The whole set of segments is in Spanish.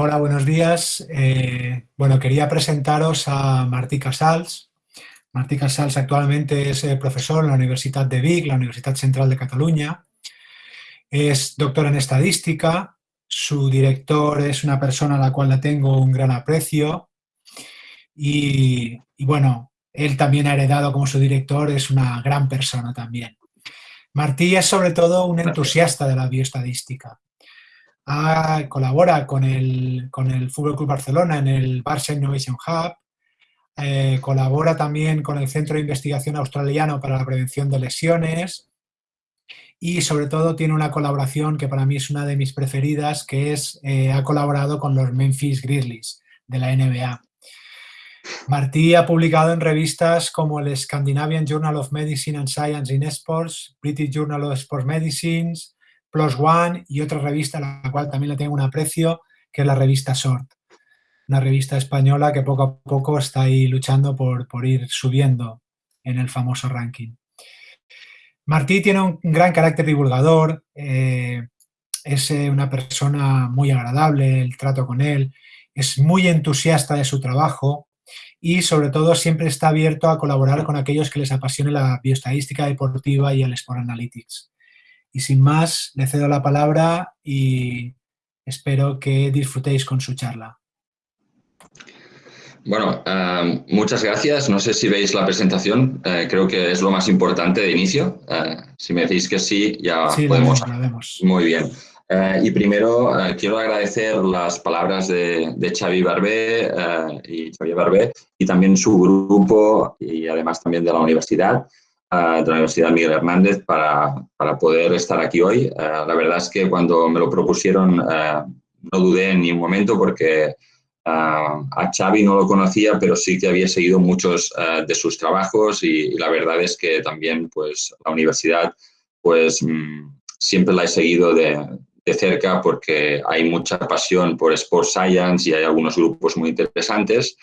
hola, buenos días. Eh, bueno, quería presentaros a Martí Casals. Martí Casals actualmente es eh, profesor en la Universidad de Vic, la Universidad Central de Cataluña. Es doctor en estadística. Su director es una persona a la cual le tengo un gran aprecio. Y, y bueno, él también ha heredado como su director, es una gran persona también. Martí es sobre todo un entusiasta de la bioestadística colabora con el, con el Fútbol Club Barcelona en el Barça Innovation Hub, eh, colabora también con el Centro de Investigación Australiano para la Prevención de Lesiones y sobre todo tiene una colaboración que para mí es una de mis preferidas, que es, eh, ha colaborado con los Memphis Grizzlies de la NBA. Martí ha publicado en revistas como el Scandinavian Journal of Medicine and Science in Sports, British Journal of Sports Medicine, Plus One y otra revista a la cual también le tengo un aprecio, que es la revista Sort. Una revista española que poco a poco está ahí luchando por, ir subiendo en el famoso ranking. Martí tiene un gran carácter divulgador, eh, es eh, una persona muy agradable, el trato con él, es muy entusiasta de su trabajo y sobre todo siempre está abierto a colaborar con aquellos que les apasione la bioestadística deportiva y el Sport Analytics. Y sin más, le cedo la palabra y espero que disfrutéis con su charla. Bueno, eh, muchas gracias. No sé si veis la presentación, eh, creo que es lo más importante de inicio. Eh, si me decís que sí, ya podemos. La vemos, Muy bien. y primero quiero agradecer las palabras de, de Xavi Barbé y Xavier Barbé y también su grupo y además también de la universidad de la Universidad Miguel Hernández para, para poder estar aquí hoy. Eh, la verdad es que cuando me lo propusieron eh, no dudé ni un momento porque eh, a Xavi no lo conocía, pero sí que había seguido muchos de sus trabajos y, la verdad es que también pues, la universidad pues, mm, siempre la he seguido de, de, cerca porque hay mucha pasión por Sports Science y hay algunos grupos muy interesantes.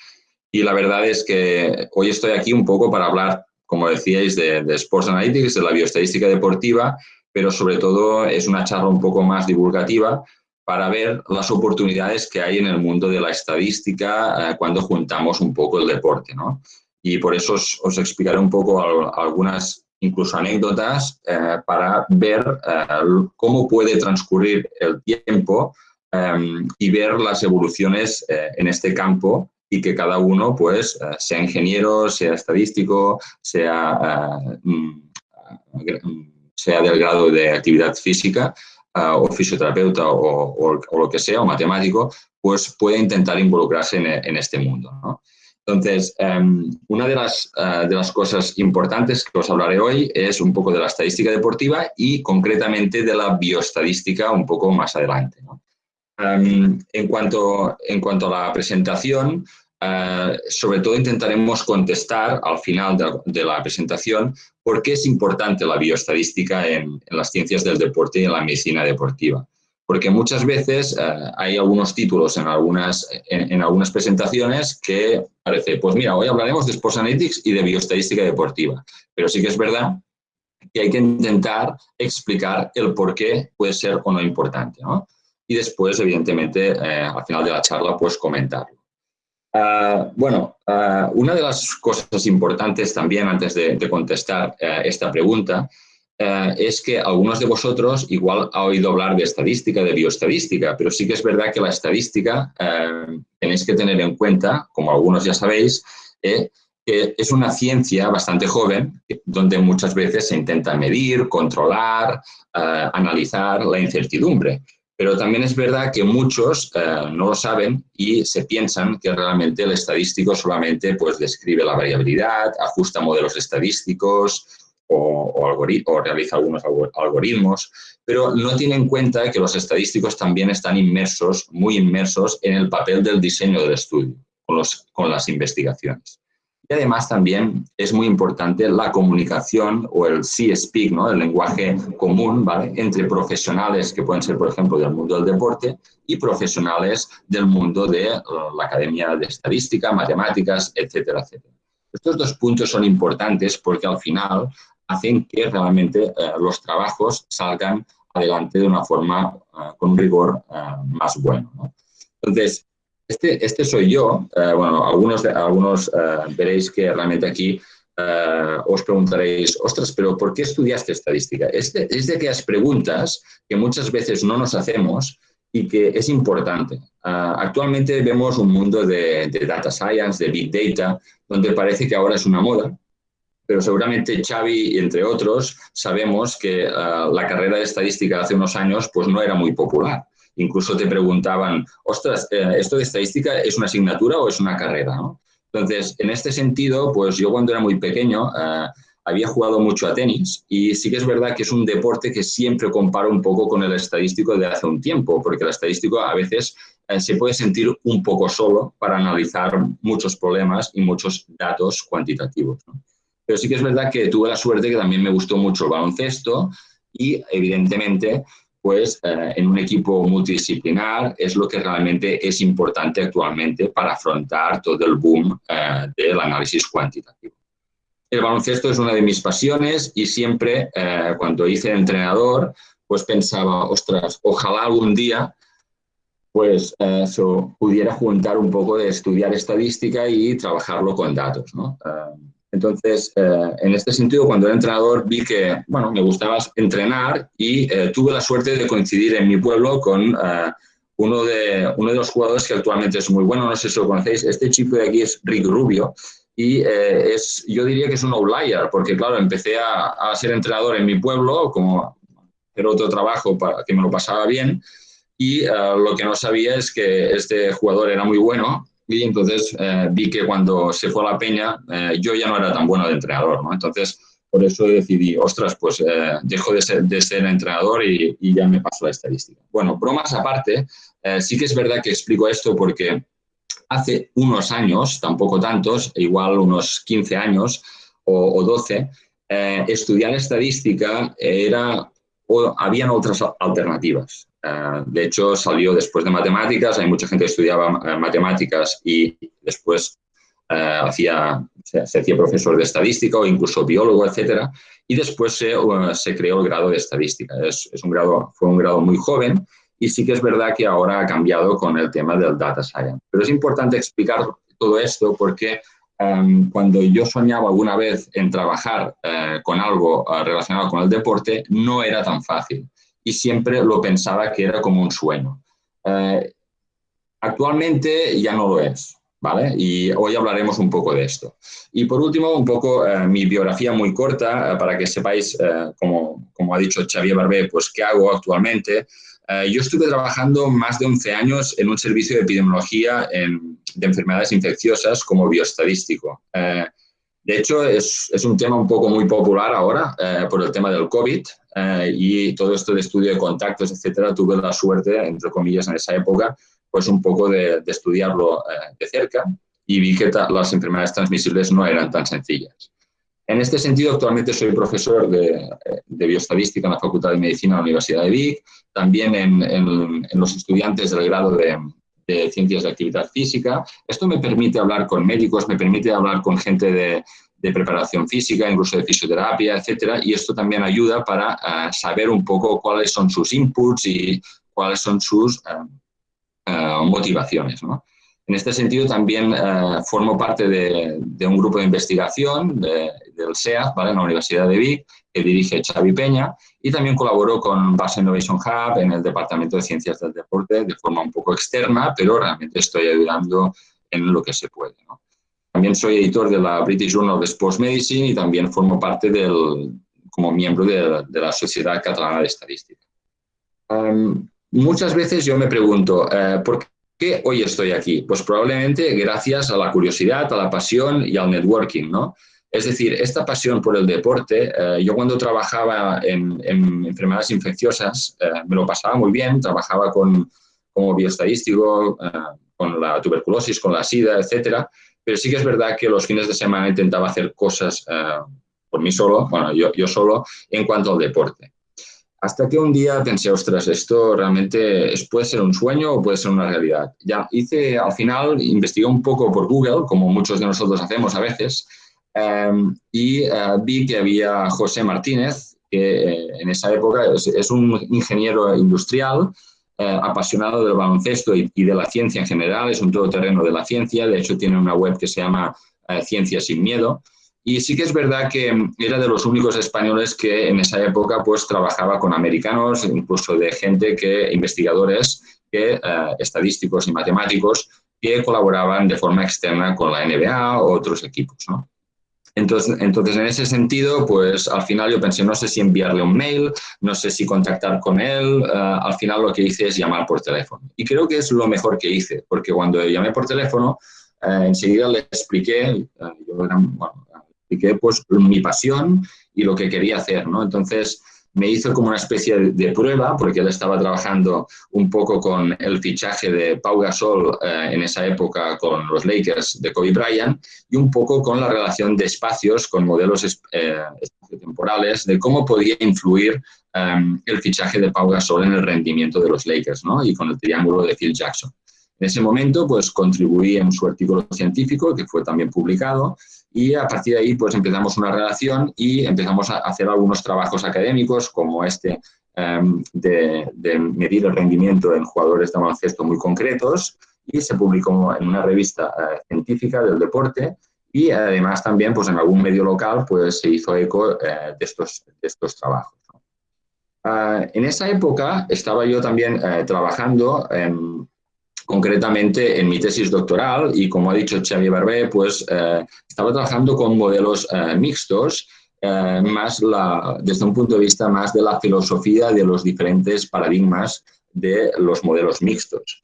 Y la verdad es que hoy estoy aquí un poco para hablar como decíais, de, Sports Analytics, de la bioestadística deportiva, pero sobre todo es una charla un poco más divulgativa para ver las oportunidades que hay en el mundo de la estadística eh, cuando juntamos un poco el deporte. ¿no? Y por eso os, explicaré un poco algunas incluso anécdotas eh, para ver eh, cómo puede transcurrir el tiempo y ver las evoluciones en este campo y que cada uno, pues, eh, sea ingeniero, sea estadístico, sea, eh, mm, sea del grado de actividad física eh, o fisioterapeuta o, lo que sea, o matemático, pues puede intentar involucrarse en, este mundo. Entonces, em, una de las, de las cosas importantes que os hablaré hoy es un poco de la estadística deportiva y concretamente de la bioestadística un poco más adelante. En, cuanto, en cuanto a la presentación, eh, sobre todo intentaremos contestar al final de, la presentación por qué es importante la bioestadística en, las ciencias del deporte y en la medicina deportiva. Porque muchas veces eh, hay algunos títulos en algunas, en, algunas presentaciones que parece, pues mira, hoy hablaremos de Sports Analytics y de bioestadística deportiva. Pero sí que es verdad que hay que intentar explicar el por qué puede ser o no importante. ¿no? Y después, evidentemente, eh, al final de la charla, pues comentarlo. Ah, bueno, ah, una de las cosas importantes también antes de, contestar eh, esta pregunta eh, es que algunos de vosotros igual ha oído hablar de estadística, de bioestadística, pero sí que es verdad que la estadística tenéis que tener en cuenta, como algunos ya sabéis, que es una ciencia bastante joven donde muchas veces se intenta medir, controlar, analizar la incertidumbre. Pero también es verdad que muchos eh, no lo saben y se piensan que realmente el estadístico solamente pues, describe la variabilidad, ajusta modelos estadísticos o, o, realiza algunos algoritmos, pero no tiene en cuenta que los estadísticos también están inmersos, muy inmersos en el papel del diseño del estudio, con, los, con las investigaciones. Y además también es muy importante la comunicación o el C-Speak, ¿no? el lenguaje común ¿vale? entre profesionales que pueden ser, por ejemplo, del mundo del deporte y profesionales del mundo de uh, la Academia de Estadística, Matemáticas, etcétera, etcétera. Estos dos puntos son importantes porque al final hacen que realmente uh, los trabajos salgan adelante de una forma uh, con un rigor más bueno. ¿no? Entonces, este, este soy yo. Eh, bueno, algunos, algunos eh, veréis que realmente aquí eh, os preguntaréis, ostras, pero ¿por qué estudiaste estadística? Es de, es aquellas preguntas que muchas veces no nos hacemos y que es importante. actualmente vemos un mundo de, de, data science, de big data, donde parece que ahora es una moda, pero seguramente Xavi, entre otros, sabemos que la carrera de estadística hace unos años pues no era muy popular. Incluso te preguntaban, ostras, eh, ¿esto de estadística es una asignatura o es una carrera? Entonces, en este sentido, pues yo cuando era muy pequeño eh, había jugado mucho a tenis y sí que es verdad que es un deporte que siempre comparo un poco con el estadístico de hace un tiempo, porque el estadístico a veces eh, se puede sentir un poco solo para analizar muchos problemas y muchos datos cuantitativos. Pero sí que es verdad que tuve la suerte que también me gustó mucho el baloncesto y evidentemente pues eh, en un equipo multidisciplinar es lo que realmente es importante actualmente para afrontar todo el boom eh, del análisis cuantitativo. El baloncesto es una de mis pasiones y siempre eh, cuando hice entrenador, pues pensaba, ostras, ojalá algún día pues eso, pudiera juntar un poco de estudiar estadística y trabajarlo con datos. ¿no? Entonces, eh, en este sentido, cuando era entrenador, vi que, bueno, me gustaba entrenar y eh, tuve la suerte de coincidir en mi pueblo con eh, uno, de, uno de los jugadores que actualmente es muy bueno, no sé si lo conocéis, este chico de aquí es Rick Rubio y es, yo diría que es un outlier, porque claro, empecé a, a ser entrenador en mi pueblo, como era otro trabajo para que me lo pasaba bien, y lo que no sabía es que este jugador era muy bueno y entonces eh, vi que cuando se fue a la peña eh, yo ya no era tan bueno de entrenador, ¿no? Entonces, por eso decidí, ostras, pues eh, dejo de ser, de ser entrenador y, y, ya me paso a la estadística. Bueno, bromas aparte, sí que es verdad que explico esto porque hace unos años, tampoco tantos, igual unos 15 años o, o 12, estudiar estadística era, o habían otras alternativas. Eh, de hecho, salió después de matemáticas, hay mucha gente que estudiaba eh, matemáticas y después eh, hacía, se, hacía profesor de estadística o incluso biólogo, etcétera, y después se, se, creó el grado de estadística. Es, es, un grado, fue un grado muy joven y sí que es verdad que ahora ha cambiado con el tema del data science. Pero es importante explicar todo esto porque um, cuando yo soñaba alguna vez en trabajar uh, con algo uh, relacionado con el deporte, no era tan fácil y siempre lo pensaba que era como un sueño. Eh, actualmente ya no lo es, ¿vale? Y hoy hablaremos un poco de esto. Y por último, un poco eh, mi biografía muy corta, eh, para que sepáis, eh, como, como, ha dicho Xavier Barbé, pues qué hago actualmente. Eh, yo estuve trabajando más de 11 años en un servicio de epidemiología en, de enfermedades infecciosas como bioestadístico. De hecho, es, es, un tema un poco muy popular ahora eh, por el tema del COVID eh, y todo esto de estudio de contactos, etcétera. Tuve la suerte, entre comillas, en esa época, pues un poco de, de estudiarlo eh, de cerca y vi que las enfermedades transmisibles no eran tan sencillas. En este sentido, actualmente soy profesor de, de bioestadística en la Facultad de Medicina de la Universidad de Vic, también en, los estudiantes del grado de, ciencias de actividad física. Esto me permite hablar con médicos, me permite hablar con gente de, preparación física, incluso de fisioterapia, etcétera, y esto también ayuda para uh, saber un poco cuáles son sus inputs y cuáles son sus uh, uh, motivaciones. ¿no? En este sentido, también formo parte de, de, un grupo de investigación de, del SEA, ¿vale? en la Universidad de Vic, que dirige Xavi Peña, y también colaboro con Base Innovation Hub en el Departamento de Ciencias del Deporte de forma un poco externa, pero realmente estoy ayudando en lo que se puede. ¿no? También soy editor de la British Journal of Sports Medicine y también formo parte del, como miembro de, de la Sociedad Catalana de Estadística. Um, muchas veces yo me pregunto, uh, ¿por qué hoy estoy aquí? Pues probablemente gracias a la curiosidad, a la pasión y al networking, ¿no? Es decir, esta pasión por el deporte, eh, yo cuando trabajaba en, en enfermedades infecciosas eh, me lo pasaba muy bien, trabajaba con, como bioestadístico, eh, con la tuberculosis, con la sida, etcétera, pero sí que es verdad que los fines de semana intentaba hacer cosas por mí solo, bueno, yo solo, en cuanto al deporte. Hasta que un día pensé, ostras, esto realmente es, puede ser un sueño o puede ser una realidad. Ya hice, al final, investigué un poco por Google, como muchos de nosotros hacemos a veces, Um, y uh, vi que había José Martínez, que eh, en esa época es, un ingeniero industrial apasionado del baloncesto y, y, de la ciencia en general, es un todoterreno de la ciencia, de hecho tiene una web que se llama Ciencia sin Miedo, y sí que es verdad que era de los únicos españoles que en esa época pues trabajaba con americanos, incluso de gente que, investigadores, que, eh, estadísticos y matemáticos, que colaboraban de forma externa con la NBA o otros equipos. ¿no? Entonces, entonces, en ese sentido, pues al final yo pensé, no sé si enviarle un mail, no sé si contactar con él, uh, al final lo que hice es llamar por teléfono. Y creo que es lo mejor que hice, porque cuando llamé por teléfono, uh, enseguida le expliqué, uh, yo era, bueno, expliqué pues mi pasión y lo que quería hacer, ¿no? Entonces me hizo como una especie de, prueba, porque él estaba trabajando un poco con el fichaje de Pau Gasol eh, en esa época con los Lakers de Kobe Bryant y un poco con la relación de espacios con modelos eh, temporales de cómo podía influir em, el fichaje de Pau Gasol en el rendimiento de los Lakers, ¿no? Y con el triángulo de Phil Jackson. En ese momento, pues contribuí en su artículo científico, que fue también publicado, y a partir de ahí pues empezamos una relación y empezamos a hacer algunos trabajos académicos como este em, de, medir el rendimiento en jugadores de baloncesto muy concretos y se publicó en una revista eh, científica del deporte y además también pues en algún medio local pues se hizo eco eh, de, estos, de estos trabajos. Ah, en esa época estaba yo también eh, trabajando en concretamente en mi tesis doctoral y como ha dicho Xavier Barbé, pues eh, estaba trabajando con modelos eh, mixtos, eh, más la, desde un punto de vista más de la filosofía de los diferentes paradigmas de los modelos mixtos.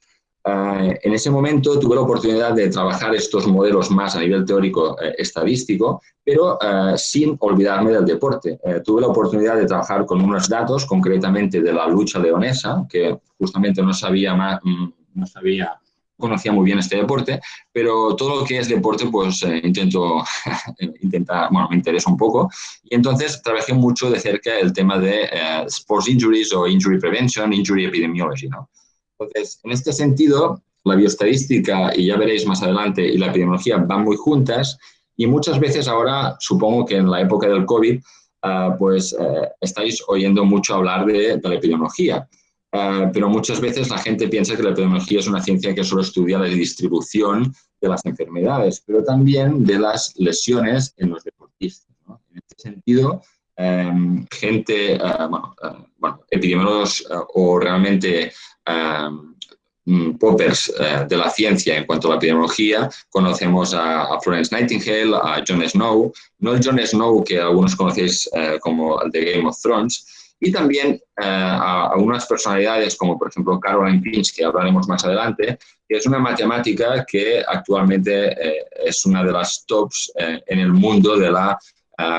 en ese momento tuve la oportunidad de trabajar estos modelos más a nivel teórico estadístico, pero sin olvidarme del deporte. tuve la oportunidad de trabajar con unos datos, concretamente de la lucha leonesa, que justamente no sabía más, mm, no sabía, conocía muy bien este deporte, pero todo lo que es deporte, pues eh, intento, intentar, bueno, me interesa un poco. Y entonces trabajé mucho de cerca el tema de eh, sports injuries o injury prevention, injury epidemiology, ¿no? Entonces, en este sentido, la bioestadística, y ya veréis más adelante, y la epidemiología van muy juntas, y muchas veces ahora, supongo que en la época del COVID, ah, pues eh, estáis oyendo mucho hablar de, de la epidemiología. Eh, pero muchas veces la gente piensa que la epidemiología es una ciencia que solo estudia la distribución de las enfermedades, pero también de las lesiones en los deportistas. En este sentido, em, gente, eh, bueno, eh, bueno, epidemiólogos o realmente em, mm, poppers de la ciencia en cuanto a la epidemiología, conocemos a, Florence Nightingale, a Jon Snow, no el Jon Snow que algunos conocéis como el de Game of Thrones, y también eh, a, algunas personalidades como por ejemplo Caroline Pinch, que hablaremos más adelante, que es una matemática que actualmente eh, es una de las tops eh, en el mundo de la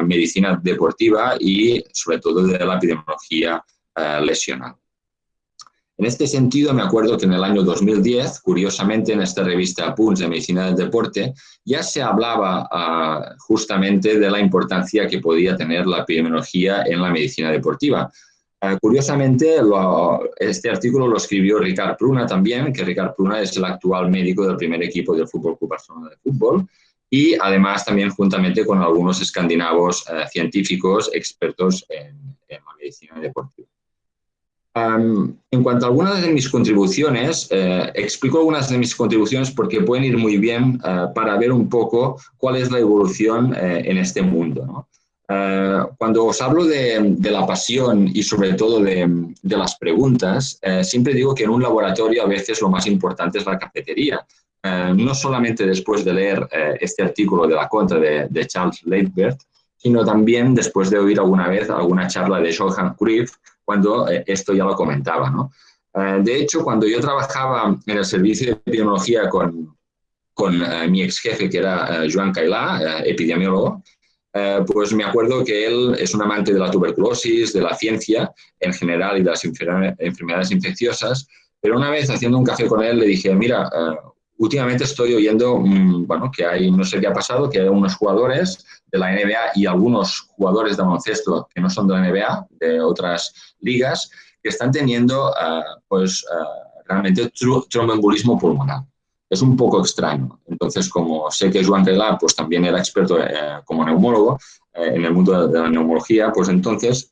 medicina deportiva y sobre todo de la epidemiología lesional. En este sentido, me acuerdo que en el año 2010, curiosamente, en esta revista PUNS de Medicina del Deporte, ya se hablaba ah, justamente de la importancia que podía tener la epidemiología en la medicina deportiva. Ah, curiosamente, este artículo lo escribió Ricard Pruna también, que Ricard Pruna es el actual médico del primer equipo del Fútbol Club Barcelona de Fútbol, y además también juntamente con algunos escandinavos ah, científicos expertos en la medicina deportiva en cuanto a algunas de mis contribuciones, eh, explico algunas de mis contribuciones porque pueden ir muy bien eh, para ver un poco cuál es la evolución eh, en este mundo. cuando os hablo de, la pasión y sobre todo de, las preguntas, siempre digo que en un laboratorio a veces lo más importante es la cafetería. no solamente después de leer este artículo de la contra de, Charles Leitbert, sino también después de oír alguna vez alguna charla de Johan Cruyff cuando eh, esto ya lo comentaba. ¿no? Eh, de hecho, cuando yo trabajaba en el servicio de epidemiología con, con eh, mi ex jefe, que era Joan Cailá, epidemiólogo, pues me acuerdo que él es un amante de la tuberculosis, de la ciencia en general y de las enfermedades infecciosas, pero una vez haciendo un café con él le dije, mira, últimamente estoy oyendo, mm, bueno, que hay, no sé qué ha pasado, que hay unos jugadores de la NBA y algunos jugadores de baloncesto que no son de la NBA, de otras ligas, que están teniendo, eh, pues, uh, realmente tromboembolismo pulmonar. Es un poco extraño. Entonces, como sé que Joan Reglá, pues también era experto eh, como neumólogo en el mundo de la neumología, pues entonces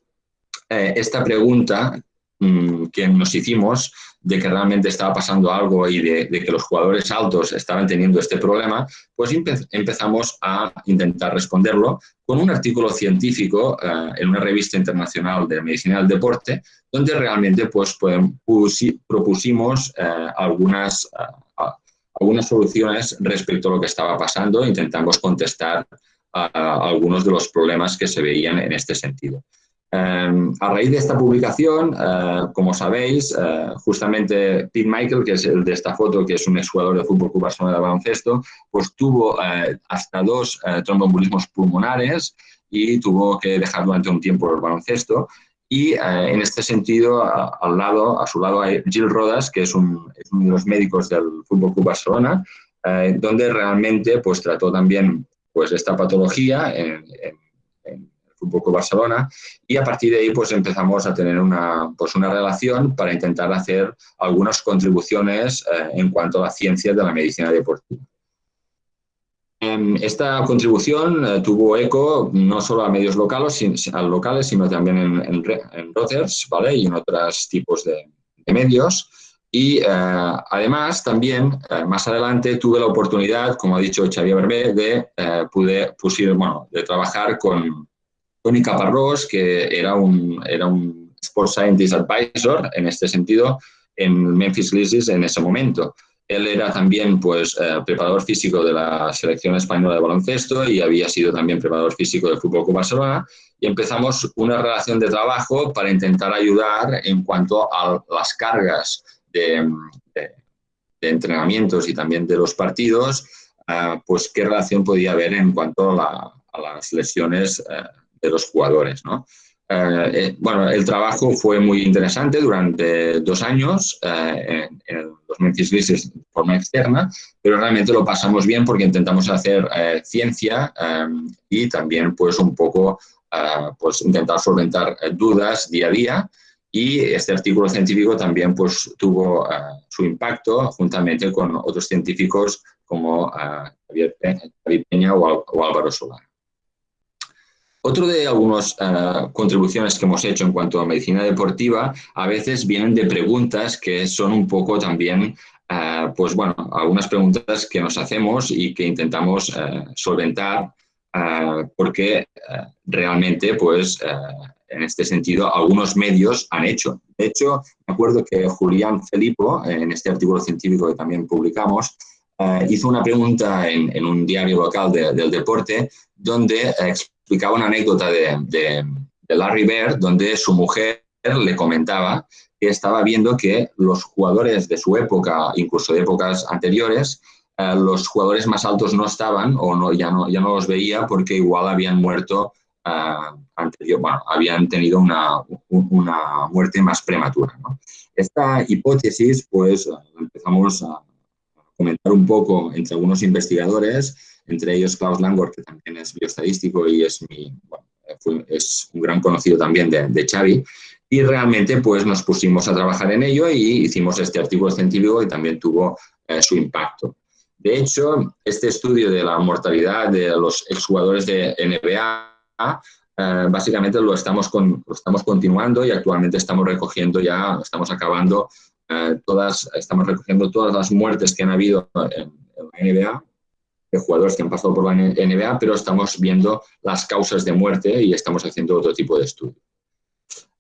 esta pregunta mm, que nos hicimos de que realmente estaba pasando algo y de, que los jugadores altos estaban teniendo este problema, pues empezamos a intentar responderlo con un artículo científico eh, en una revista internacional de medicina del deporte, donde realmente pues, propusimos eh, algunas, eh, algunas soluciones respecto a lo que estaba pasando, intentamos contestar a algunos de los problemas que se veían en este sentido. Em, a raíz de esta publicación, eh, como sabéis, eh, justamente Pete Michael, que es el de esta foto, que es un exjugador de fútbol club de baloncesto, pues tuvo eh, hasta dos tromboembolismos pulmonares y tuvo que dejar durante un tiempo el baloncesto. Y en este sentido, al lado, a su lado hay Gil Rodas, que es, uno de los médicos del Fútbol Club Barcelona, donde realmente pues, trató también pues, esta patología en, en un poco Barcelona, y a partir de ahí pues empezamos a tener una, pues, una relación para intentar hacer algunas contribuciones eh, en cuanto a la ciencia de la medicina deportiva. Esta contribución eh, tuvo eco no solo a medios locales, locales sino también en, en, Reuters ¿vale? y en otros tipos de, medios. Y eh, además también más adelante tuve la oportunidad, como ha dicho Xavier Berbé, de, pude, bueno, de trabajar con, Tony Caparrós, que era un, era un Sports Scientist Advisor en este sentido en Memphis Grizzlies en ese momento. Él era también pues, eh, preparador físico de la selección española de baloncesto y había sido también preparador físico del Fútbol Club Barcelona y empezamos una relación de trabajo para intentar ayudar en cuanto a las cargas de, entrenamientos y también de los partidos, eh, pues qué relación podía haber en cuanto a, las lesiones eh, de los jugadores. ¿no? Eh, eh, bueno, el trabajo fue muy interesante durante dos años eh, en, los Memphis Grizzlies de forma externa, pero realmente lo pasamos bien porque intentamos hacer ciencia y también pues un poco pues intentar solventar dudas día a día y este artículo científico también pues tuvo su impacto juntamente con otros científicos como Javier Peña o Álvaro Solar. Otro de algunas eh, contribuciones que hemos hecho en cuanto a medicina deportiva, a veces vienen de preguntas que son un poco también, eh, pues bueno, algunas preguntas que nos hacemos y que intentamos eh, solventar porque realmente, pues, en este sentido, algunos medios han hecho. De hecho, me acuerdo que Julián Felipo, en este artículo científico que también publicamos, hizo una pregunta en, un diario local del deporte donde explicaba una anécdota de, Larry Bird donde su mujer le comentaba que estaba viendo que los jugadores de su época, incluso de épocas anteriores, eh, los jugadores más altos no estaban o no, ya, no, ya no los veía porque igual habían muerto uh, anterior, bueno, habían tenido una, una muerte más prematura. Esta hipótesis, pues, empezamos a comentar un poco entre algunos investigadores entre ellos Klaus Langor, que también es bioestadístico y es, mi, es un gran conocido también de, de, Xavi, y realmente pues nos pusimos a trabajar en ello y hicimos este artículo científico y también tuvo eh, su impacto. De hecho, este estudio de la mortalidad de los exjugadores de NBA eh, básicamente lo estamos, con, lo estamos continuando y actualmente estamos recogiendo ya, estamos acabando eh, todas, estamos recogiendo todas las muertes que han habido en, en la NBA de jugadores que han pasado por la NBA, pero estamos viendo las causas de muerte y estamos haciendo otro tipo de estudio.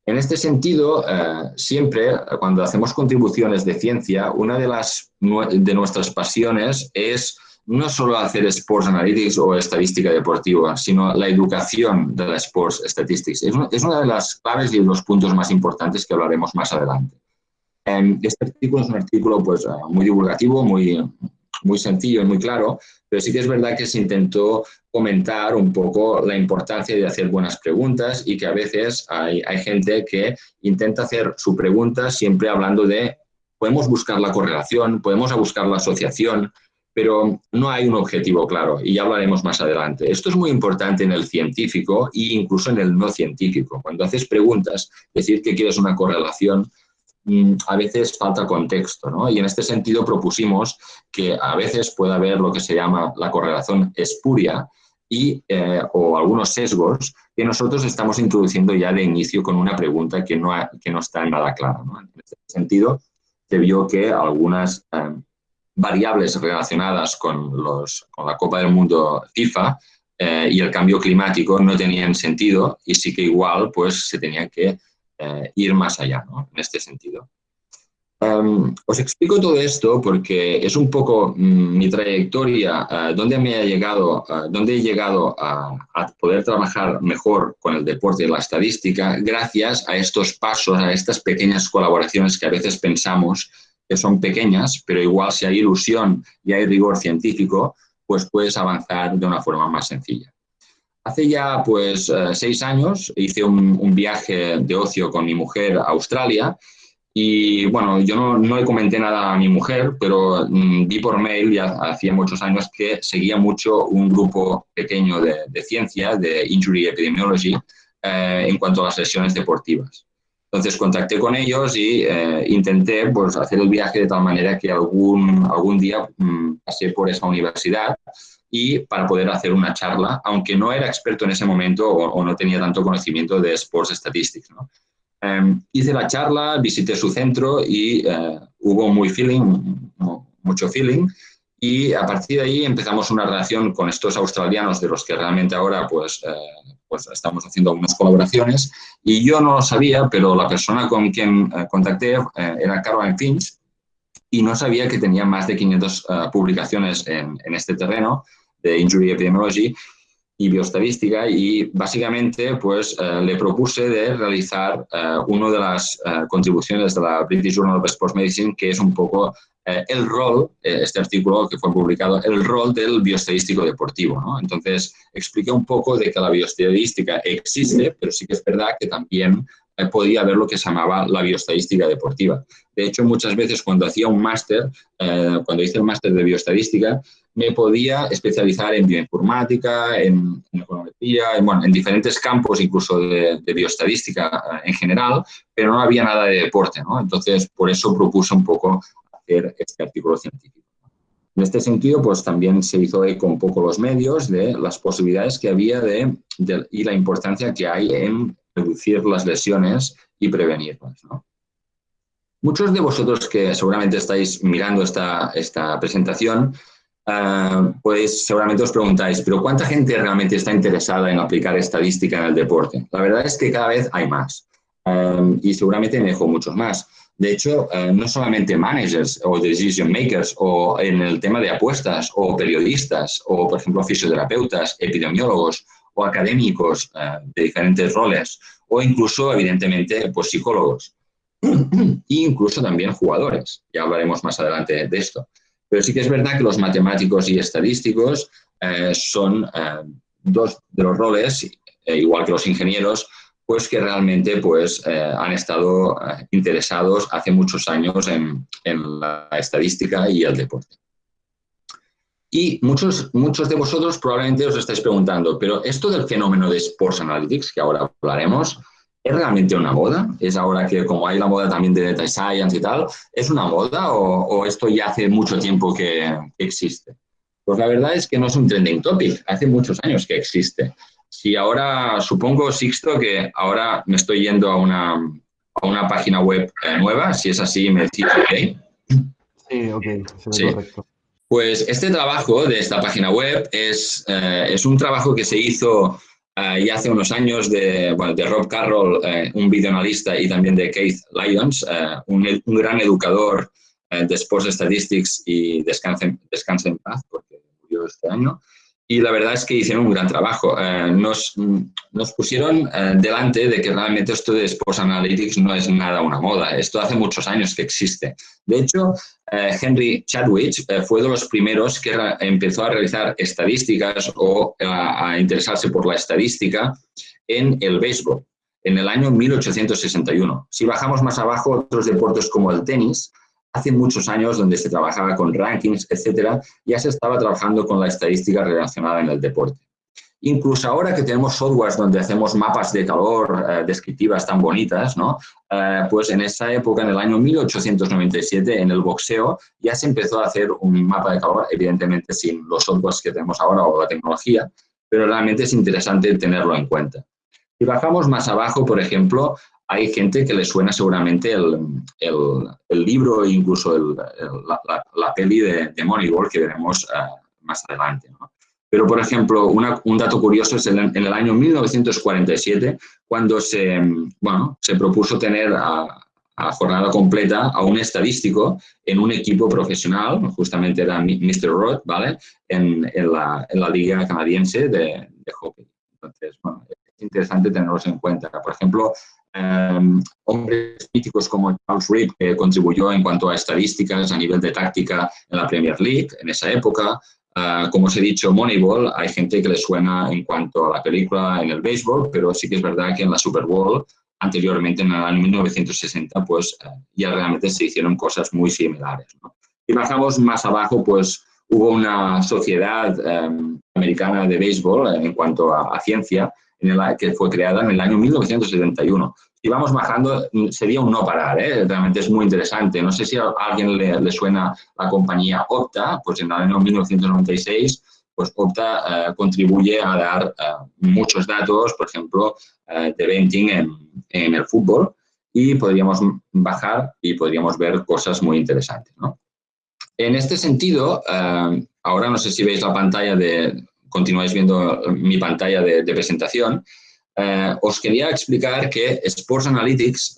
En este sentido, eh, siempre cuando hacemos contribuciones de ciencia, una de, las, de nuestras pasiones es no solo hacer Sports Analytics o estadística deportiva, sino la educación de la Sports Statistics. Es, es una de las claves y los puntos más importantes que hablaremos más adelante. Este artículo es un artículo pues, muy divulgativo, muy, muy sencillo y muy claro, pero sí que es verdad que se intentó comentar un poco la importancia de hacer buenas preguntas y que a veces hay, hay gente que intenta hacer su pregunta siempre hablando de podemos buscar la correlación, podemos buscar la asociación, pero no hay un objetivo claro y ya hablaremos más adelante. Esto es muy importante en el científico e incluso en el no científico. Cuando haces preguntas, decir que quieres una correlación a veces falta contexto, ¿no? Y en este sentido propusimos que a veces puede haber lo que se llama la correlación espuria, y, eh, o algunos sesgos que nosotros estamos introduciendo ya de inicio con una pregunta que no, que no está nada clara. En este sentido, se vio que algunas eh, variables relacionadas con, los, con la Copa del Mundo FIFA eh, y el cambio climático no tenían sentido y sí que igual pues se tenía que ir más allá en este sentido. Em, os explico todo esto porque es un poco mm, mi trayectoria, uh, donde me ha llegado, uh, donde he llegado a, a, poder trabajar mejor con el deporte y la estadística gracias a estos pasos, a estas pequeñas colaboraciones que a veces pensamos que son pequeñas, pero igual si hay ilusión y hay rigor científico, pues puedes avanzar de una forma más sencilla. Hace ya pues uh, seis años hice un, un viaje de ocio con mi mujer a Australia y bueno, yo no, no, le comenté nada a mi mujer, pero mm, vi por mail ya hacía muchos años que seguía mucho un grupo pequeño de, de de Injury Epidemiology, eh, en cuanto a las lesiones deportivas. Entonces contacté con ellos y eh, intenté pues, hacer el viaje de tal manera que algún, algún día mm, pasé por esa universidad y para poder hacer una charla, aunque no era experto en ese momento o, o no tenía tanto conocimiento de Sports Statistics. ¿no? Em, hice la charla, visité su centro y eh, hubo muy feeling, mucho feeling. Y a partir de ahí empezamos una relación con estos australianos de los que realmente ahora pues, eh, pues estamos haciendo algunas colaboraciones. Y yo no lo sabía, pero la persona con quien eh, contacté era Caroline Finch y no sabía que tenía más de 500 publicaciones en, en este terreno de Injury Epidemiology y bioestadística y básicamente pues eh, le propuse de realizar eh, una de las eh, contribuciones de la British Journal of Sports Medicine que es un poco el rol, este artículo que fue publicado, el rol del bioestadístico deportivo. ¿no? Entonces expliqué un poco de que la bioestadística existe, pero sí que es verdad que también podía haber lo que se llamaba la bioestadística deportiva. De hecho, muchas veces cuando hacía un máster, cuando hice el máster de bioestadística, me podía especializar en bioinformática, en, econometría, en, bueno, en diferentes campos incluso de, bioestadística eh, en general, pero no había nada de deporte, ¿no? Entonces, por eso propuse un poco hacer este artículo científico. En este sentido, pues también se hizo eco un poco los medios de las posibilidades que había de, y la importancia que hay en reducir las lesiones y prevenirlas, ¿no? Muchos de vosotros que seguramente estáis mirando esta, esta presentación Uh, pues seguramente os preguntáis, pero ¿cuánta gente realmente está interesada en aplicar estadística en el deporte? La verdad es que cada vez hay más um, y seguramente me dejo muchos más. De hecho, uh, no solamente managers o decision makers o en el tema de apuestas o periodistas o, por ejemplo, fisioterapeutas, epidemiólogos o académicos uh, de diferentes roles o incluso, evidentemente, pues psicólogos e incluso también jugadores. Ya hablaremos más adelante de esto. Pero sí que es verdad que los matemáticos y estadísticos eh, son eh, dos de los roles, eh, igual que los ingenieros, pues que realmente pues, han estado interesados hace muchos años en, en, la estadística y el deporte. Y muchos, muchos de vosotros probablemente os estáis preguntando, pero esto del fenómeno de Sports Analytics, que ahora hablaremos, ¿Es realmente una moda? ¿Es ahora que como hay la moda también de data science y tal, ¿es una moda o, esto ya hace mucho tiempo que existe? Pues la verdad es que no es un trending topic, hace muchos años que existe. Si ahora, supongo, Sixto, que ahora me estoy yendo a una, a una página web eh, nueva, si es así, me decís ok. Sí, ok, sí. correcto. Pues este trabajo de esta página web es, eh, es un trabajo que se hizo y hace unos años de, bueno, de Rob Carroll, eh, un videoanalista, y también de Keith Lyons, eh, un, gran educador eh, de Sports Statistics y descanse, descanse en paz, porque murió este año. Y la verdad es que hicieron un gran trabajo. nos, nos pusieron delante de que realmente esto de Sports Analytics no es nada una moda. Esto hace muchos años que existe. De hecho, eh, Henry Chadwick eh, fue de los primeros que empezó a realizar estadísticas o a, interesarse por la estadística en el béisbol, en el año 1861. Si bajamos más abajo, otros deportes como el tenis, hace muchos años donde se trabajaba con rankings, etcétera, ya se estaba trabajando con la estadística relacionada en el deporte. Incluso ahora que tenemos softwares donde hacemos mapas de calor eh, descriptivas tan bonitas, ¿no? Eh, pues en esa época, en el año 1897, en el boxeo, ya se empezó a hacer un mapa de calor, evidentemente sin los softwares que tenemos ahora o la tecnología, pero realmente es interesante tenerlo en cuenta. Si bajamos más abajo, por ejemplo, hay gente que le suena seguramente el, el, libro e incluso la, peli de, de, Moneyball que veremos uh, más adelante. ¿no? Pero, por ejemplo, un dato curioso es en, en, el año 1947, cuando se, bueno, se propuso tener a, a, la jornada completa a un estadístico en un equipo profesional, justamente era Mr. Roth, ¿vale? En, en, la, en la, liga canadiense de, de, hockey. Entonces, bueno, es interesante tenerlos en cuenta. Por ejemplo, eh, hombres míticos como Charles Reed, que contribuyó en cuanto a estadísticas a nivel de táctica en la Premier League en esa época. Uh, como os he dicho, Moneyball, hay gente que le suena en cuanto a la película en el béisbol, pero sí que es verdad que en la Super Bowl anteriormente, en el año 1960, pues eh, ya realmente se hicieron cosas muy similares. ¿no? Y bajamos más abajo, pues hubo una sociedad eh, americana de béisbol en cuanto a, a ciencia, en que fue creada en el año 1971. Si vamos bajando, sería un no parar, ¿eh? realmente es muy interesante. No sé si a alguien le, le suena la compañía Opta, pues en el año 1996 pues Opta uh, contribuye a dar uh, muchos datos, por ejemplo, uh, de venting en, en, el fútbol y podríamos bajar y podríamos ver cosas muy interesantes. ¿no? En este sentido, ahora no sé si veis la pantalla de, continuáis viendo mi pantalla de, presentación, os quería explicar que Sports Analytics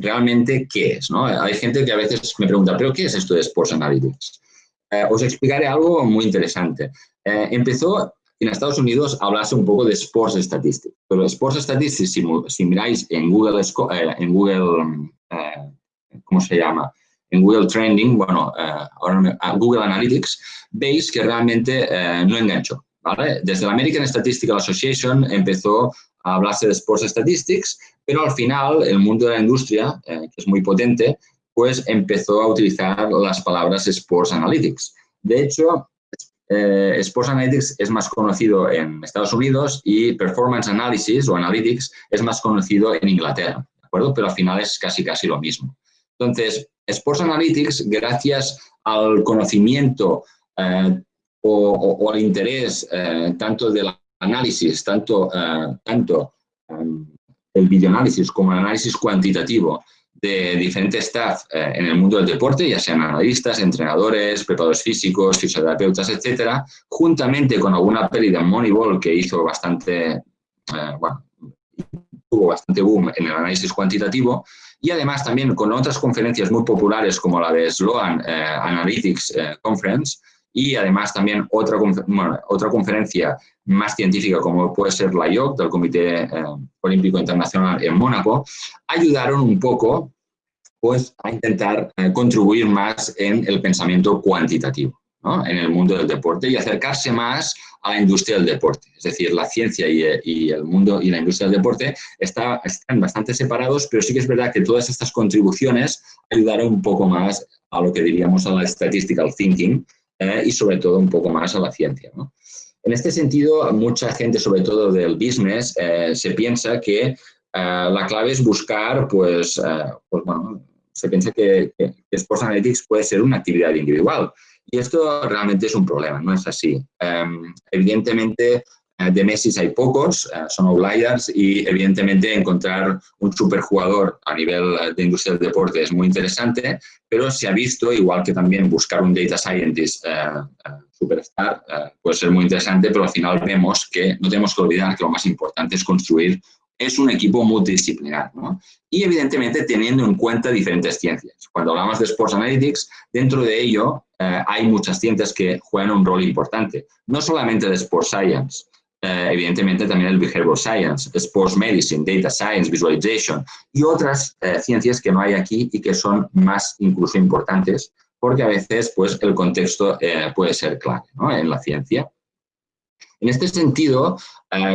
realmente qué es. ¿no? Hay gente que a veces me pregunta, ¿pero qué es esto de Sports Analytics? os explicaré algo muy interesante. Eh, empezó en Estados Unidos a hablarse un poco de Sports Statistics, pero Sports Statistics, si, si miráis en Google, eh, en Google eh, ¿cómo se llama? En Google Trending, bueno, ahora Google Analytics, veis que realmente no enganchó. Desde la American Statistical Association empezó a hablarse de Sports Statistics, pero al final el mundo de la industria, que es muy potente, pues empezó a utilizar las palabras Sports Analytics. De hecho, eh, Sports Analytics es más conocido en Estados Unidos y Performance Analysis o Analytics es más conocido en Inglaterra, ¿de acuerdo? Pero al final es casi casi lo mismo. Entonces, Sports Analytics, gracias al conocimiento eh, o, o, o, al interés eh, tanto del análisis, tanto, eh, tanto um, el videoanálisis como el análisis cuantitativo de diferentes staff eh, en el mundo del deporte, ya sean analistas, entrenadores, preparadores físicos, fisioterapeutas, etcétera, juntamente con alguna peli de Moneyball que hizo bastante, eh, bueno, tuvo bastante boom en el análisis cuantitativo, y además también con otras conferencias muy populares como la de Sloan Analytics Conference, y además también otra, bueno, otra conferencia más científica como puede ser la IOC, del Comité eh, Olímpico Internacional en Mónaco, ayudaron un poco pues, a intentar eh, contribuir más en el pensamiento cuantitativo ¿no? en el mundo del deporte y acercarse más a la industria del deporte. Es decir, la ciencia y, y el mundo y la industria del deporte está, están bastante separados, pero sí que es verdad que todas estas contribuciones ayudaron un poco más a lo que diríamos a la statistical thinking eh, y sobre todo un poco más a la ciencia. ¿no? En este sentido, mucha gente, sobre todo del business, eh, se piensa que eh, la clave es buscar, pues, eh, pues bueno, se piensa que, que, Sports Analytics puede ser una actividad individual. Y esto realmente es un problema, no es así. Um, evidentemente, de Messi hay pocos, son outliers y evidentemente encontrar un superjugador a nivel de industria del deporte es muy interesante, pero se ha visto, igual que también buscar un data scientist superstar eh, puede ser muy interesante, pero al final vemos que no tenemos que olvidar que lo más importante es construir es un equipo multidisciplinar, ¿no? Y evidentemente teniendo en cuenta diferentes ciencias. Cuando hablamos de Sports Analytics, dentro de ello eh, hay muchas ciencias que juegan un rol importante. No solamente de Sports Science, eh, evidentemente también el Behavioral Science, Sports Medicine, Data Science, Visualization y otras eh, ciencias que no hay aquí y que son más incluso importantes porque a veces pues, el contexto eh, puede ser clave en la ciencia. En este sentido,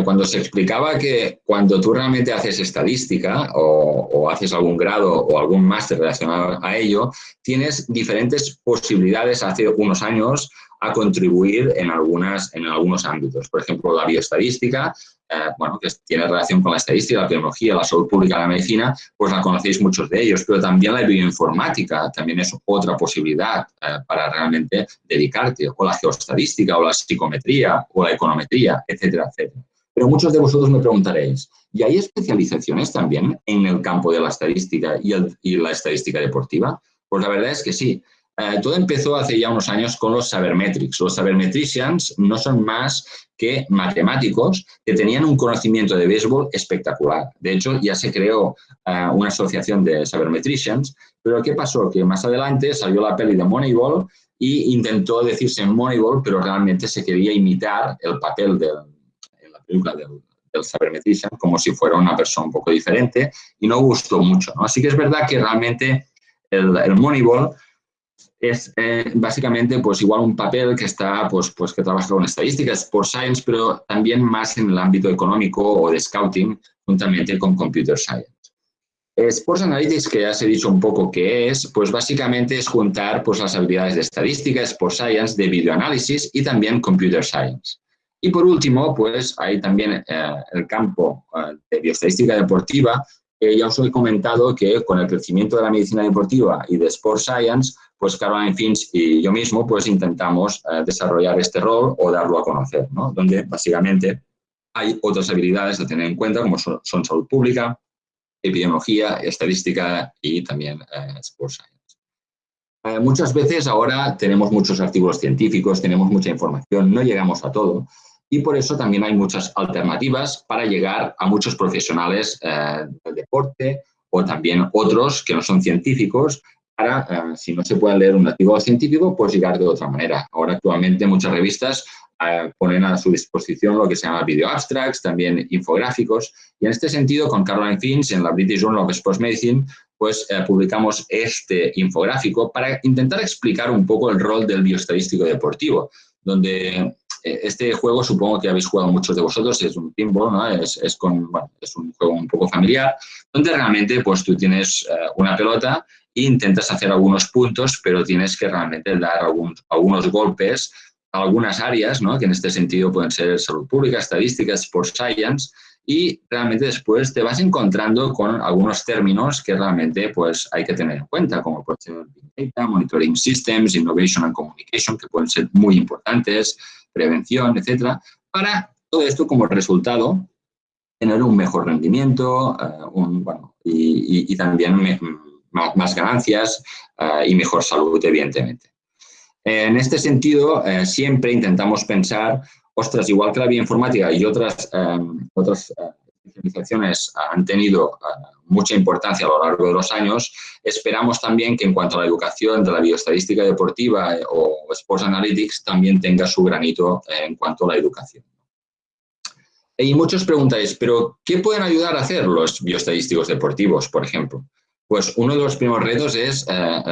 cuando se explicaba que cuando tú realmente haces estadística o, o haces algún grado o algún máster relacionado a ello, tienes diferentes posibilidades. Hace unos años a contribuir en, algunas, en algunos ámbitos. Por ejemplo, la bioestadística, eh, bueno, que tiene relación con la estadística, la biología, la salud pública, la medicina, pues la conocéis muchos de ellos, pero también la bioinformática también es otra posibilidad eh, para realmente dedicarte, o la geostadística, o la psicometría, o la econometría, etcétera, etcétera. Pero muchos de vosotros me preguntaréis, ¿y hay especializaciones también en el campo de la estadística y, y la estadística deportiva? Pues la verdad es que sí. Eh, todo empezó hace ya unos años con los sabermetrics. Los sabermetricians no son más que matemáticos que tenían un conocimiento de béisbol espectacular. De hecho, ya se creó eh, una asociación de sabermetricians, pero ¿qué pasó? Que más adelante salió la peli de Moneyball y intentó decirse Moneyball, pero realmente se quería imitar el papel de, en la película del, del sabermetrician como si fuera una persona un poco diferente y no gustó mucho. Así que es verdad que realmente el, el Moneyball es eh, básicamente pues igual un papel que está pues, pues que trabaja con estadísticas, por science, pero también más en el ámbito económico o de scouting, juntamente con computer science. Sports Analytics, que ya os he dicho un poco qué es, pues básicamente es juntar pues, las habilidades de estadística, Sports Science, de videoanálisis y también Computer Science. Y por último, pues hay también eh, el campo eh, de bioestadística deportiva, ya os he comentado que con el crecimiento de la medicina deportiva y de Sports Science, pues Caroline Finch y yo mismo pues intentamos eh, desarrollar este rol o darlo a conocer, ¿no? Donde básicamente hay otras habilidades a tener en cuenta como son, salud pública, epidemiología, estadística y también eh, Science. Eh, muchas veces ahora tenemos muchos artículos científicos, tenemos mucha información, no llegamos a todo y por eso también hay muchas alternativas para llegar a muchos profesionales del deporte o también otros que no son científicos para, eh, si no se puede leer un artículo científico, pues llegar de otra manera. Ahora actualmente muchas revistas eh, ponen a su disposición lo que se llama video abstracts, también infográficos, y en este sentido con Caroline Finch en la British Journal of Sports Medicine pues eh, publicamos este infográfico para intentar explicar un poco el rol del bioestadístico deportivo, donde este juego supongo que habéis jugado muchos de vosotros, es un pinball, ¿no? es, es, con, bueno, es un juego un poco familiar, donde realmente pues tú tienes una pelota intentas hacer algunos puntos, pero tienes que realmente dar algunos, golpes a algunas áreas, ¿no? que en este sentido pueden ser salud pública, estadísticas, sports science, y realmente después te vas encontrando con algunos términos que realmente pues, hay que tener en cuenta, como puede ser Big Data, Monitoring Systems, Innovation and Communication, que pueden ser muy importantes, prevención, etcétera, para todo esto como resultado tener un mejor rendimiento eh, bueno, y, también más, ganancias eh, y mejor salud, evidentemente. En este sentido, eh, siempre intentamos pensar, ostras, igual que la bioinformática y otras, em, otras eh, especializaciones han tenido mucha importancia a lo largo de los años, esperamos también que en cuanto a la educación de la bioestadística deportiva o Sports Analytics también tenga su granito en cuanto a la educación. Y muchos preguntáis, ¿pero qué pueden ayudar a hacer los bioestadísticos deportivos, por ejemplo? Pues uno de los primeros retos es, eh,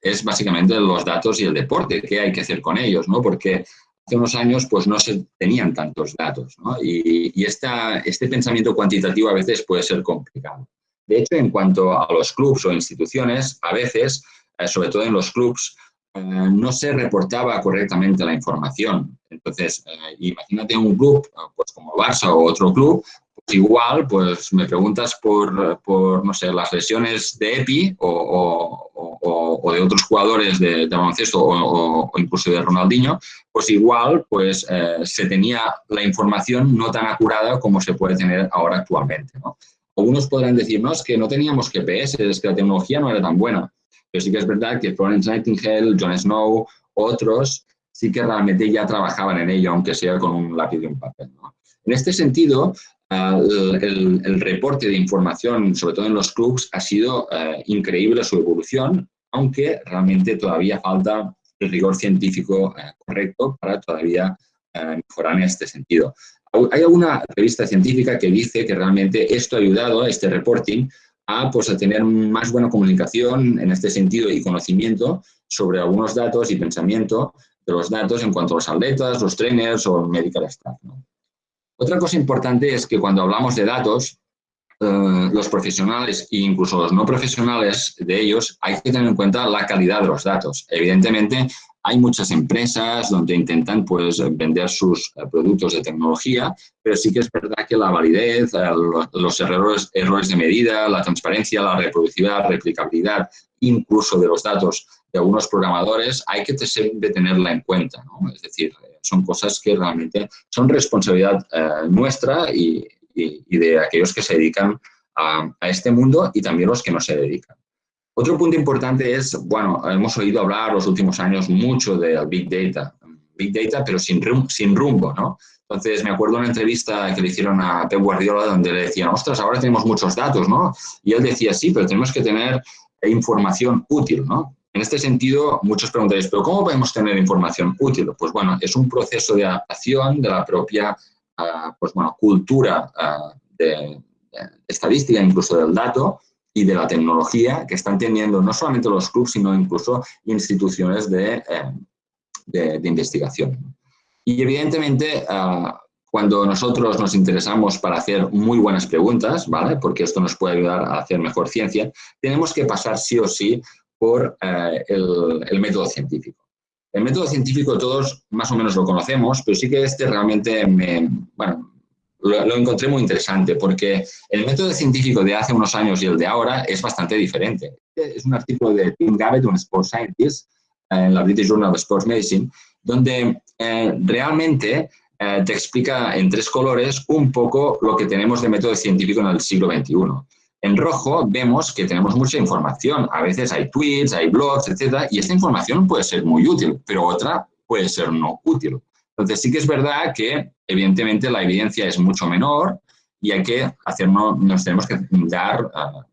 es básicamente los datos y el deporte, qué hay que hacer con ellos, ¿no? Porque hace unos años pues no se tenían tantos datos, ¿no? Y, y esta, este pensamiento cuantitativo a veces puede ser complicado. De hecho, en cuanto a los clubs o instituciones, a veces, eh, sobre todo en los clubs, eh, no se reportaba correctamente la información. Entonces, imagínate un club pues como Barça o otro club, igual, pues me preguntas por, por, no sé, las lesiones de EPI o, o, de otros jugadores de, baloncesto o, incluso de Ronaldinho, pues igual pues eh, se tenía la información no tan acurada como se puede tener ahora actualmente. ¿no? Algunos podrán decirnos que no teníamos GPS, es que la tecnología no era tan buena. Pero sí que es verdad que Florence Nightingale, John Snow, otros, sí que realmente ya trabajaban en ello, aunque sea con un lápiz y un papel. ¿no? En este sentido, el, reporte de información, sobre todo en los clubs, ha sido eh, increíble su evolución, aunque realmente todavía falta el rigor científico eh, correcto para todavía eh, mejorar en este sentido. Hay alguna revista científica que dice que realmente esto ha ayudado, este reporting, a, pues, a tener más buena comunicación en este sentido y conocimiento sobre algunos datos y pensamiento de los datos en cuanto a los atletas, los trainers o medical staff. ¿no? Otra cosa importante es que cuando hablamos de datos, eh, los profesionales e incluso los no profesionales de ellos, hay que tener en cuenta la calidad de los datos. Evidentemente, hay muchas empresas donde intentan pues, vender sus eh, productos de tecnología, pero sí que es verdad que la validez, eh, los errores, errores de medida, la transparencia, la reproducibilidad, replicabilidad, incluso de los datos de algunos programadores, hay que tenerla en cuenta. ¿no? Es decir, son cosas que realmente son responsabilidad nuestra y, de aquellos que se dedican a, este mundo y también los que no se dedican. Otro punto importante es, bueno, hemos oído hablar los últimos años mucho del Big Data, Big Data pero sin, sin rumbo, ¿no? Entonces, me acuerdo una entrevista que le hicieron a Pep Guardiola donde le decían, ostras, ahora tenemos muchos datos, ¿no? Y él decía, sí, pero tenemos que tener información útil, ¿no? En este sentido, muchos preguntaréis, ¿pero cómo podemos tener información útil? Pues bueno, es un proceso de adaptación de la propia ah, pues bueno, cultura ah, de, estadística, incluso del dato, y de la tecnología que están teniendo no solamente los clubes, sino incluso instituciones de, eh, investigación. Y evidentemente, ah, cuando nosotros nos interesamos para hacer muy buenas preguntas, ¿vale? porque esto nos puede ayudar a hacer mejor ciencia, tenemos que pasar sí o sí por eh, el, el, método científico. El método científico todos más o menos lo conocemos, pero sí que este realmente me, bueno, lo, encontré muy interesante porque el método científico de hace unos años y el de ahora es bastante diferente. Es un artículo de Tim Gabbett, un sports scientist, en la British Journal of Sports Medicine, donde eh, realmente eh, te explica en tres colores un poco lo que tenemos de método científico en el siglo XXI. En rojo vemos que tenemos mucha información, a veces hay tweets, hay blogs, etcétera, y esta información puede ser muy útil, pero otra puede ser no útil. Entonces sí que es verdad que evidentemente la evidencia es mucho menor y hay que hacernos, nos tenemos que dar,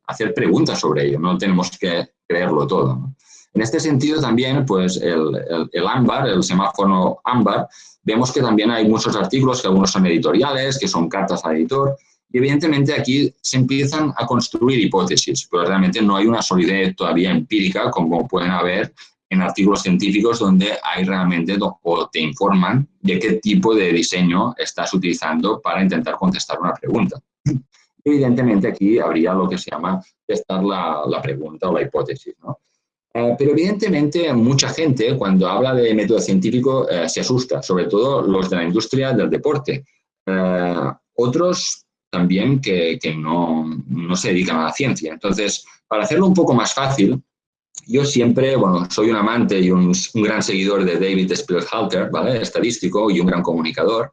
hacer preguntas sobre ello, no tenemos que creerlo todo. En este sentido también, pues el, el, el semáforo ámbar, vemos que también hay muchos artículos, que algunos son editoriales, que son cartas al editor, y evidentemente aquí se empiezan a construir hipótesis, pero realmente no hay una solidez todavía empírica como pueden haber en artículos científicos donde hay realmente o te informan de qué tipo de diseño estás utilizando para intentar contestar una pregunta. Evidentemente aquí habría lo que se llama testar la, la pregunta o la hipótesis. ¿no? Eh, pero evidentemente mucha gente cuando habla de método científico eh, se asusta, sobre todo los de la industria del deporte. Eh, otros también que, que no, no se dedican a la ciencia. Entonces, para hacerlo un poco más fácil, yo siempre, bueno, soy un amante y un, gran seguidor de David Spielhalter, ¿vale? Estadístico y un gran comunicador.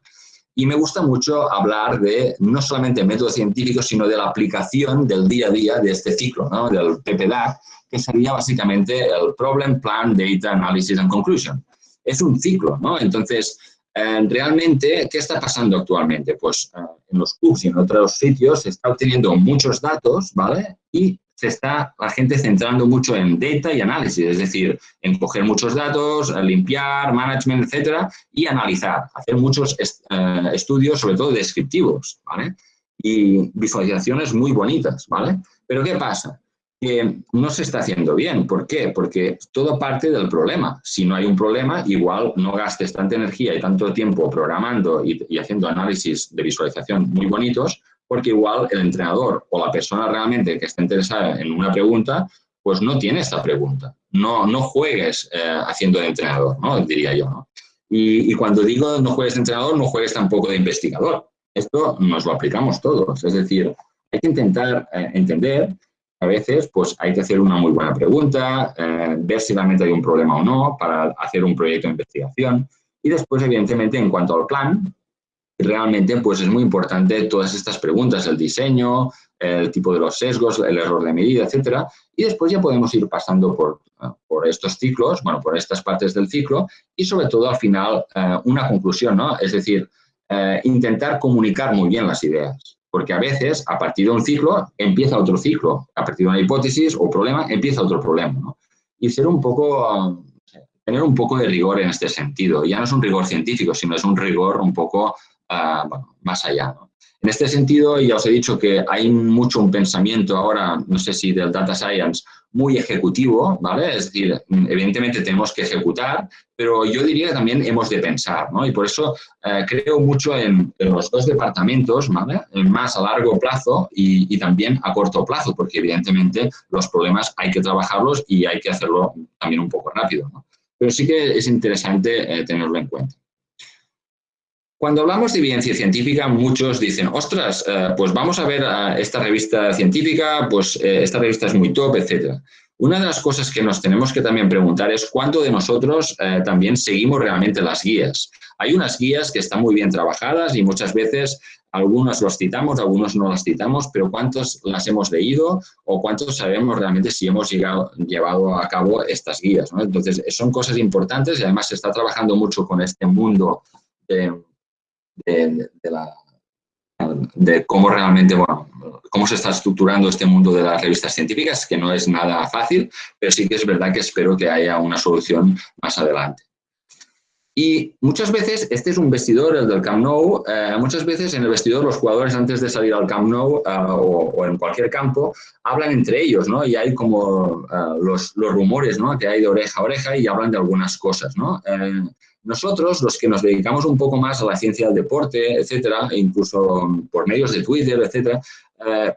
Y me gusta mucho hablar de no solamente método científico, sino de la aplicación del día a día de este ciclo, ¿no? Del PPDAC, que sería básicamente el Problem, Plan, Data, Analysis and Conclusion. Es un ciclo, ¿no? Entonces, realmente, ¿qué está pasando actualmente? Pues eh, en los clubs y en otros sitios se está obteniendo muchos datos, ¿vale? Y se está la gente centrando mucho en data y análisis, es decir, en coger muchos datos, limpiar, management, etcétera, y analizar, hacer muchos eh, estudios, sobre todo descriptivos, ¿vale? Y visualizaciones muy bonitas, ¿vale? Pero ¿qué pasa? Que no se está haciendo bien. ¿Por qué? Porque todo parte del problema. Si no hay un problema, igual no gastes tanta energía y tanto tiempo programando y, y haciendo análisis de visualización muy bonitos, porque igual el entrenador o la persona realmente que está interesada en una pregunta, pues no tiene esta pregunta. No, no juegues eh, haciendo de entrenador, ¿no? diría yo. ¿no? Y, cuando digo no juegues de entrenador, no juegues tampoco de investigador. Esto nos lo aplicamos todos. Es decir, hay que intentar eh, entender, a veces pues hay que hacer una muy buena pregunta, eh, ver si realmente hay un problema o no para hacer un proyecto de investigación. Y después, evidentemente, en cuanto al plan, realmente pues es muy importante todas estas preguntas, el diseño, el tipo de los sesgos, el error de medida, etcétera, y después ya podemos ir pasando por, por estos ciclos, bueno, por estas partes del ciclo y sobre todo al final eh, una conclusión, ¿no? Es decir, eh, intentar comunicar muy bien las ideas, porque a veces a partir de un ciclo empieza otro ciclo, a partir de una hipótesis o problema empieza otro problema, ¿no? Y ser un poco, tener un poco de rigor en este sentido, ya no es un rigor científico, sino es un rigor un poco bueno, más allá. En este sentido, ya os he dicho que hay mucho un pensamiento ahora, no sé si del data science, muy ejecutivo, ¿vale? Es decir, evidentemente tenemos que ejecutar, pero yo diría que también hemos de pensar, ¿no? Y por eso eh, creo mucho en, los dos departamentos, ¿vale? Más a largo plazo y, y, también a corto plazo, porque evidentemente los problemas hay que trabajarlos y hay que hacerlo también un poco rápido, ¿no? pero sí que es interesante tenerlo en cuenta. Cuando hablamos de evidencia científica, muchos dicen, ostras, pues vamos a ver esta revista científica, pues esta revista es muy top, etc. Una de las cosas que nos tenemos que también preguntar es cuánto de nosotros también seguimos realmente las guías. Hay unas guías que están muy bien trabajadas y muchas veces algunos los citamos, algunos no las citamos, pero ¿cuántos las hemos leído o cuántos sabemos realmente si hemos llegado, llevado a cabo estas guías? Entonces, son cosas importantes y además se está trabajando mucho con este mundo de, de cómo realmente, bueno, cómo se está estructurando este mundo de las revistas científicas, que no es nada fácil, pero sí que es verdad que espero que haya una solución más adelante. Y muchas veces, este es un vestidor, el del Camp Nou, eh, muchas veces en el vestidor los jugadores antes de salir al Camp Nou eh, o, en cualquier campo hablan entre ellos, ¿no? Y hay como eh, los, los, rumores, ¿no? Que hay de oreja a oreja y hablan de algunas cosas, ¿no? Nosotros, los que nos dedicamos un poco más a la ciencia del deporte, etcétera, e incluso por medios de Twitter, etcétera,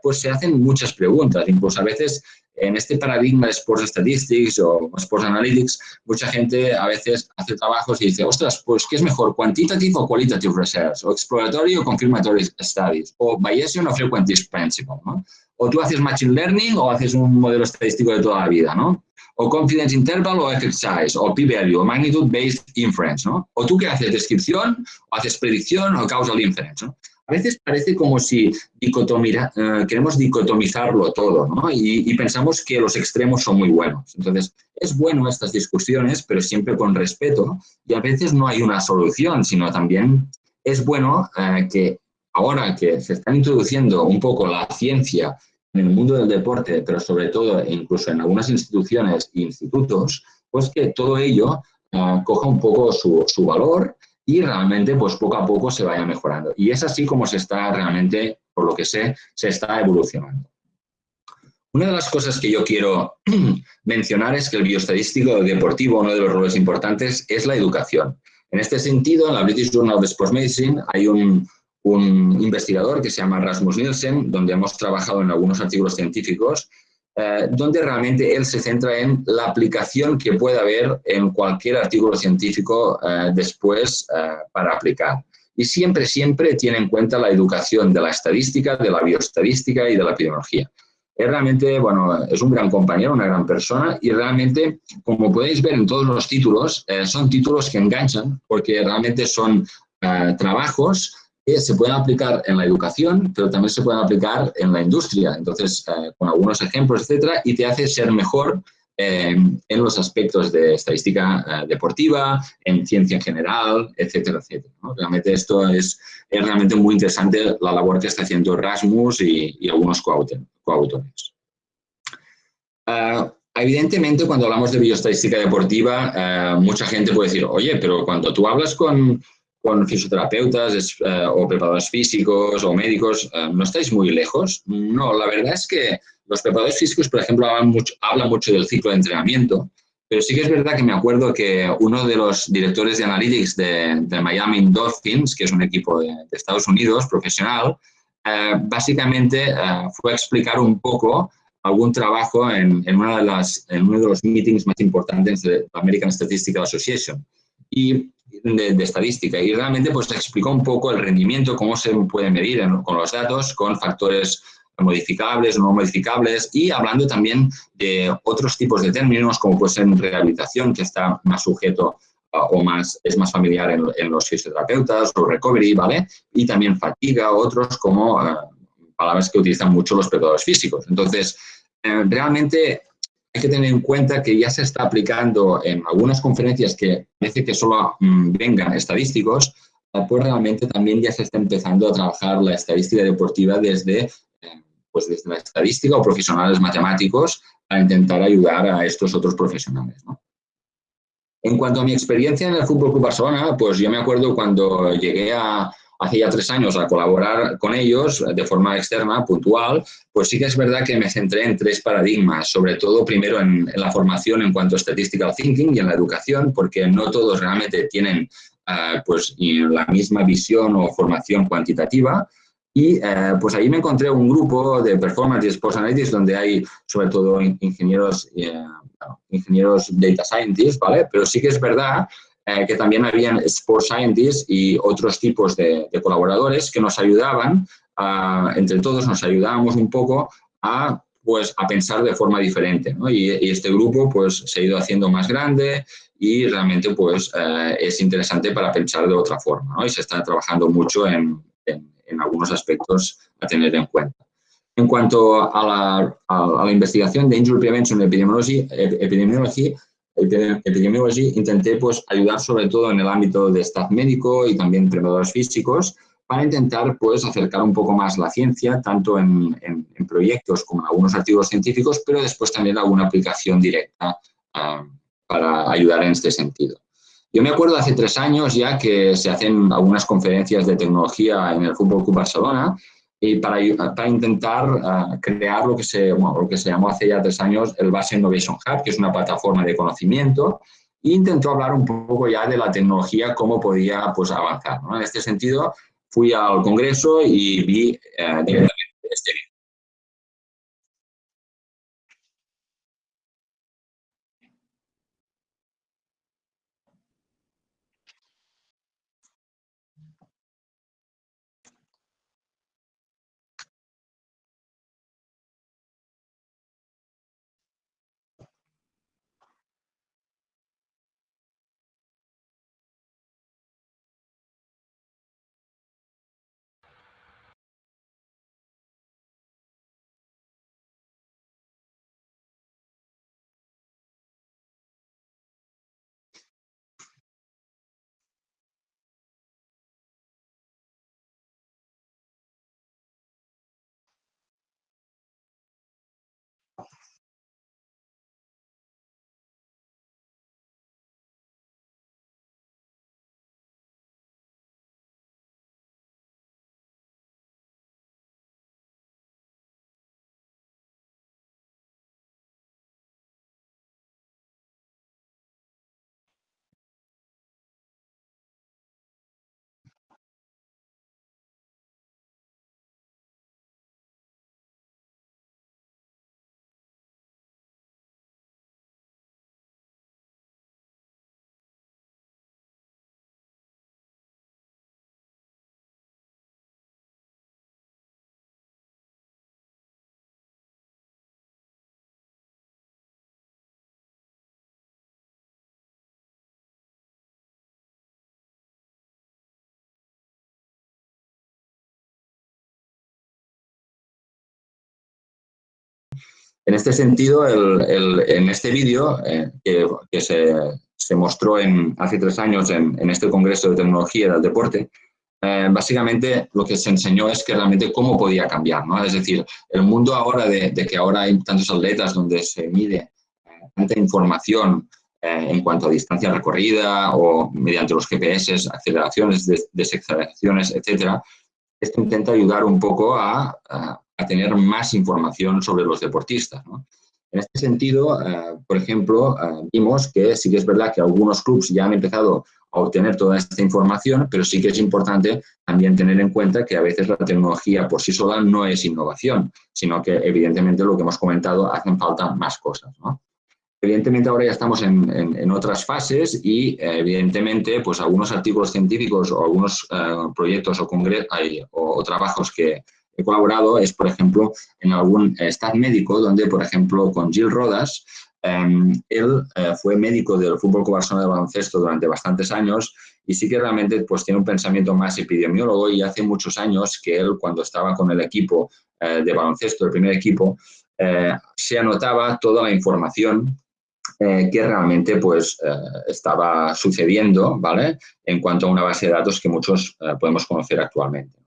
pues se hacen muchas preguntas, incluso a veces en este paradigma de Sports Statistics o Sports Analytics, mucha gente a veces hace trabajos y dice, ostras, pues ¿qué es mejor? ¿Quantitative o qualitative research? ¿O exploratory o confirmatory studies? ¿O Bayesian o frequentist principle? ¿no? O tú haces machine learning o haces un modelo estadístico de toda la vida, ¿no? O confidence interval o size, o p-value, o magnitude-based inference, ¿no? O tú qué haces, descripción, o haces predicción o causal inference, ¿no? A veces parece como si eh, queremos dicotomizarlo todo ¿no? y, pensamos que los extremos son muy buenos. Entonces, es bueno estas discusiones, pero siempre con respeto y a veces no hay una solución, sino también es bueno eh, que ahora que se está introduciendo un poco la ciencia en el mundo del deporte, pero sobre todo incluso en algunas instituciones e institutos, pues que todo ello eh, coja un poco su valor y realmente pues poco a poco se vaya mejorando. Y es así como se está realmente, por lo que sé, se está evolucionando. Una de las cosas que yo quiero mencionar es que el bioestadístico deportivo, uno de los roles importantes, es la educación. En este sentido, en la British Journal of Sports Medicine hay un, un investigador que se llama Rasmus Nielsen, donde hemos trabajado en algunos artículos científicos eh, donde realmente él se centra en la aplicación que puede haber en cualquier artículo científico eh, después eh, para aplicar. Y siempre, siempre tiene en cuenta la educación de la estadística, de la bioestadística y de la epidemiología. Es realmente, bueno, es un gran compañero, una gran persona y realmente, como podéis ver en todos los títulos, son títulos que enganchan porque realmente son trabajos que se pueden aplicar en la educación, pero también se pueden aplicar en la industria. Entonces, eh, con algunos ejemplos, etcétera, y te hace ser mejor eh, en los aspectos de estadística eh, deportiva, en ciencia en general, etcétera, etcétera. Realmente esto es, es, realmente muy interesante la labor que está haciendo Erasmus y, y algunos coautores. evidentemente, cuando hablamos de bioestadística deportiva, mucha gente puede decir, oye, pero cuando tú hablas con, con fisioterapeutas eh, o preparadores físicos o médicos, eh, ¿no estáis muy lejos? No, la verdad es que los preparadores físicos, por ejemplo, hablan mucho, hablan mucho del ciclo de entrenamiento, pero sí que es verdad que me acuerdo que uno de los directores de Analytics de, Miami Dolphins, que es un equipo de, Estados Unidos profesional, eh, básicamente fue a explicar un poco algún trabajo en, una de las, en uno de los meetings más importantes de American Statistical Association. Y de, estadística y realmente pues explicó un poco el rendimiento, cómo se puede medir con los datos, con factores modificables no modificables y hablando también de otros tipos de términos como puede ser rehabilitación que está más sujeto o más, es más familiar en, los fisioterapeutas o recovery, ¿vale? Y también fatiga, otros como eh, palabras que utilizan mucho los preparadores físicos. Entonces, eh, realmente hay que tener en cuenta que ya se está aplicando en algunas conferencias que parece que solo mm, vengan estadísticos, eh, pues realmente también ya se está empezando a trabajar la estadística deportiva desde, eh, pues desde la estadística o profesionales matemáticos para intentar ayudar a estos otros profesionales. En cuanto a mi experiencia en el Fútbol Club Barcelona, pues yo me acuerdo cuando llegué a, hace ya tres años a colaborar con ellos de forma externa, puntual, pues sí que es verdad que me centré en tres paradigmas, sobre todo primero en, la formación en cuanto a statistical thinking y en la educación, porque no todos realmente tienen uh, pues, la misma visión o formación cuantitativa. Y uh, pues ahí me encontré un grupo de performance y sports analytics donde hay sobre todo ingenieros uh, ingenieros data scientists, ¿vale? Pero sí que es verdad eh, que también habían sport scientists y otros tipos de, colaboradores que nos ayudaban, entre todos nos ayudábamos un poco a pues a pensar de forma diferente. ¿no? Y, este grupo pues se ha ido haciendo más grande y realmente pues eh, es interesante para pensar de otra forma. ¿no? Y se está trabajando mucho en, en, algunos aspectos a tener en cuenta. En cuanto a la, a, la investigación de Injury Prevention Epidemiology, epidemiology epidemiology, intenté pues, ayudar sobre todo en el ámbito de staff médico y también entrenadores físicos para intentar pues, acercar un poco más la ciencia, tanto en, en, proyectos como en algunos artículos científicos, pero después también alguna aplicación directa ah, para ayudar en este sentido. Yo me acuerdo hace tres años ya que se hacen algunas conferencias de tecnología en el Fútbol Club Barcelona y para, intentar uh, crear lo que, se, lo que se llamó hace ya tres años el Base Innovation Hub, que es una plataforma de conocimiento, e intentó hablar un poco ya de la tecnología, cómo podía pues, avanzar. ¿no? En este sentido, fui al Congreso y vi uh, directamente En este sentido, en este vídeo eh, que, se, mostró en, hace tres años en, este Congreso de Tecnología del Deporte, eh, básicamente lo que se enseñó es que realmente cómo podía cambiar. ¿no? Es decir, el mundo ahora de, que ahora hay tantos atletas donde se mide eh, tanta información en cuanto a distancia recorrida o mediante los GPS, aceleraciones, desaceleraciones, etcétera, esto intenta ayudar un poco a a tener más información sobre los deportistas. En este sentido, eh, por ejemplo, eh, vimos que sí que es verdad que algunos clubes ya han empezado a obtener toda esta información, pero sí que es importante también tener en cuenta que a veces la tecnología por sí sola no es innovación, sino que evidentemente lo que hemos comentado, hacen falta más cosas. Evidentemente ahora ya estamos en, otras fases y evidentemente pues algunos artículos científicos o algunos eh, proyectos o, o trabajos que, he colaborado es, por ejemplo, en algún staff médico donde, por ejemplo, con Gil Rodas, em, él eh, fue médico del Fútbol Barcelona de baloncesto durante bastantes años y sí que realmente pues, tiene un pensamiento más epidemiólogo y hace muchos años que él, cuando estaba con el equipo eh, de baloncesto, el primer equipo, eh, se anotaba toda la información que realmente pues, estaba sucediendo ¿vale? en cuanto a una base de datos que muchos podemos conocer actualmente.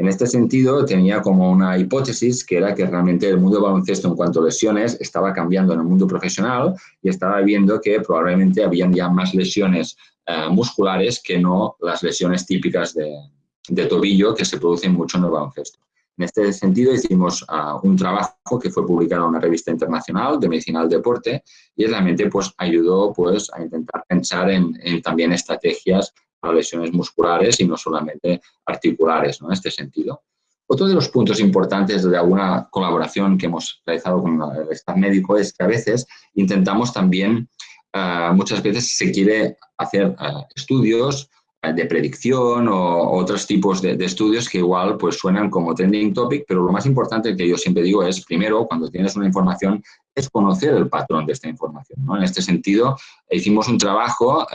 En este sentido, tenía como una hipótesis que era que realmente el mundo baloncesto en cuanto a lesiones estaba cambiando en el mundo profesional y estaba viendo que probablemente habían ya más lesiones eh, musculares que no las lesiones típicas de, tobillo que se producen mucho en el baloncesto. En este sentido hicimos ah, un trabajo que fue publicado en una revista internacional de medicina del deporte y realmente pues, ayudó pues, a intentar pensar en, en también estrategias a lesiones musculares y no solamente articulares, ¿no? En este sentido. Otro de los puntos importantes de alguna colaboración que hemos realizado con el staff médico es que a veces intentamos también, eh, muchas veces se quiere hacer eh, estudios eh, de predicción o otros tipos de, estudios que igual pues suenan como trending topic, pero lo más importante que yo siempre digo es, primero, cuando tienes una información, es conocer el patrón de esta información. En este sentido, hicimos un trabajo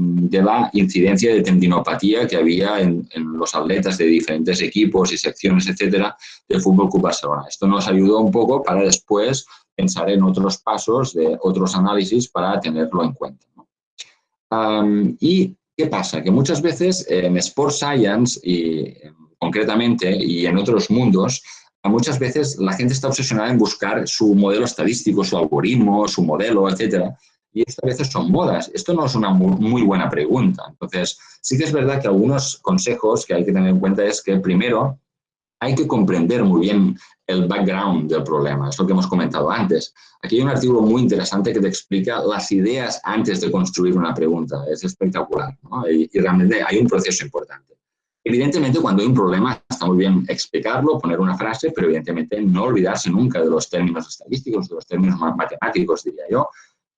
de la incidencia de tendinopatía que había en, los atletas de diferentes equipos y secciones, etcétera, del Fútbol Club Barcelona. Esto nos ayudó un poco para después pensar en otros pasos de otros análisis para tenerlo en cuenta. ¿Y qué pasa? Que muchas veces en Sport Science, y concretamente, y en otros mundos, muchas veces la gente está obsesionada en buscar su modelo estadístico, su algoritmo, su modelo, etcétera, y esto a veces son modas. Esto no es una muy, buena pregunta. Entonces, sí que es verdad que algunos consejos que hay que tener en cuenta es que primero hay que comprender muy bien el background del problema, es lo que hemos comentado antes. Aquí hay un artículo muy interesante que te explica las ideas antes de construir una pregunta. Es espectacular y, y realmente hay un proceso importante. Evidentemente, cuando hay un problema, está muy bien explicarlo, poner una frase, pero evidentemente no olvidarse nunca de los términos estadísticos, de los términos matemáticos, diría yo,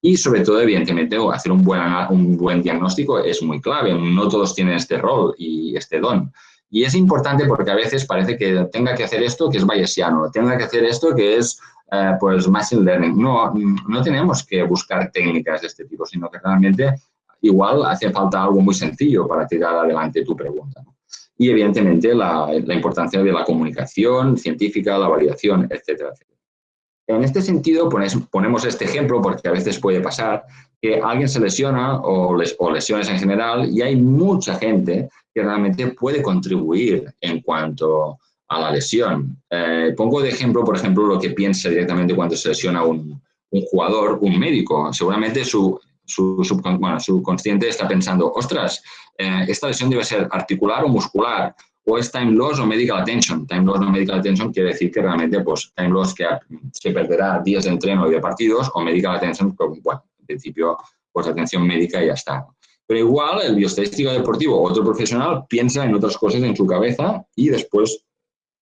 y sobre todo, evidentemente, hacer un buen, un buen diagnóstico es muy clave. No todos tienen este rol y este don. Y es importante porque a veces parece que tenga que hacer esto que es bayesiano, tenga que hacer esto que es eh, pues machine learning. No, no tenemos que buscar técnicas de este tipo, sino que realmente igual hace falta algo muy sencillo para tirar adelante tu pregunta. Y evidentemente la, la importancia de la comunicación científica, la validación, etcétera, etcétera. En este sentido, ponemos este ejemplo porque a veces puede pasar que alguien se lesiona o, lesiones en general y hay mucha gente que realmente puede contribuir en cuanto a la lesión. Eh, pongo de ejemplo, por ejemplo, lo que piensa directamente cuando se lesiona un, jugador, un médico. Seguramente su, su, subconsciente está pensando, ostras, eh, esta lesión debe ser articular o muscular o es time loss o medical attention. Time loss o medical attention quiere decir que realmente, pues, time loss que se perderá días de entreno y de partidos, o medical attention, pues, bueno, en principio, pues atención médica y ya está. Pero igual el bioestadístico deportivo otro profesional piensa en otras cosas en su cabeza y después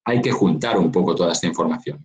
hay que juntar un poco toda esta información.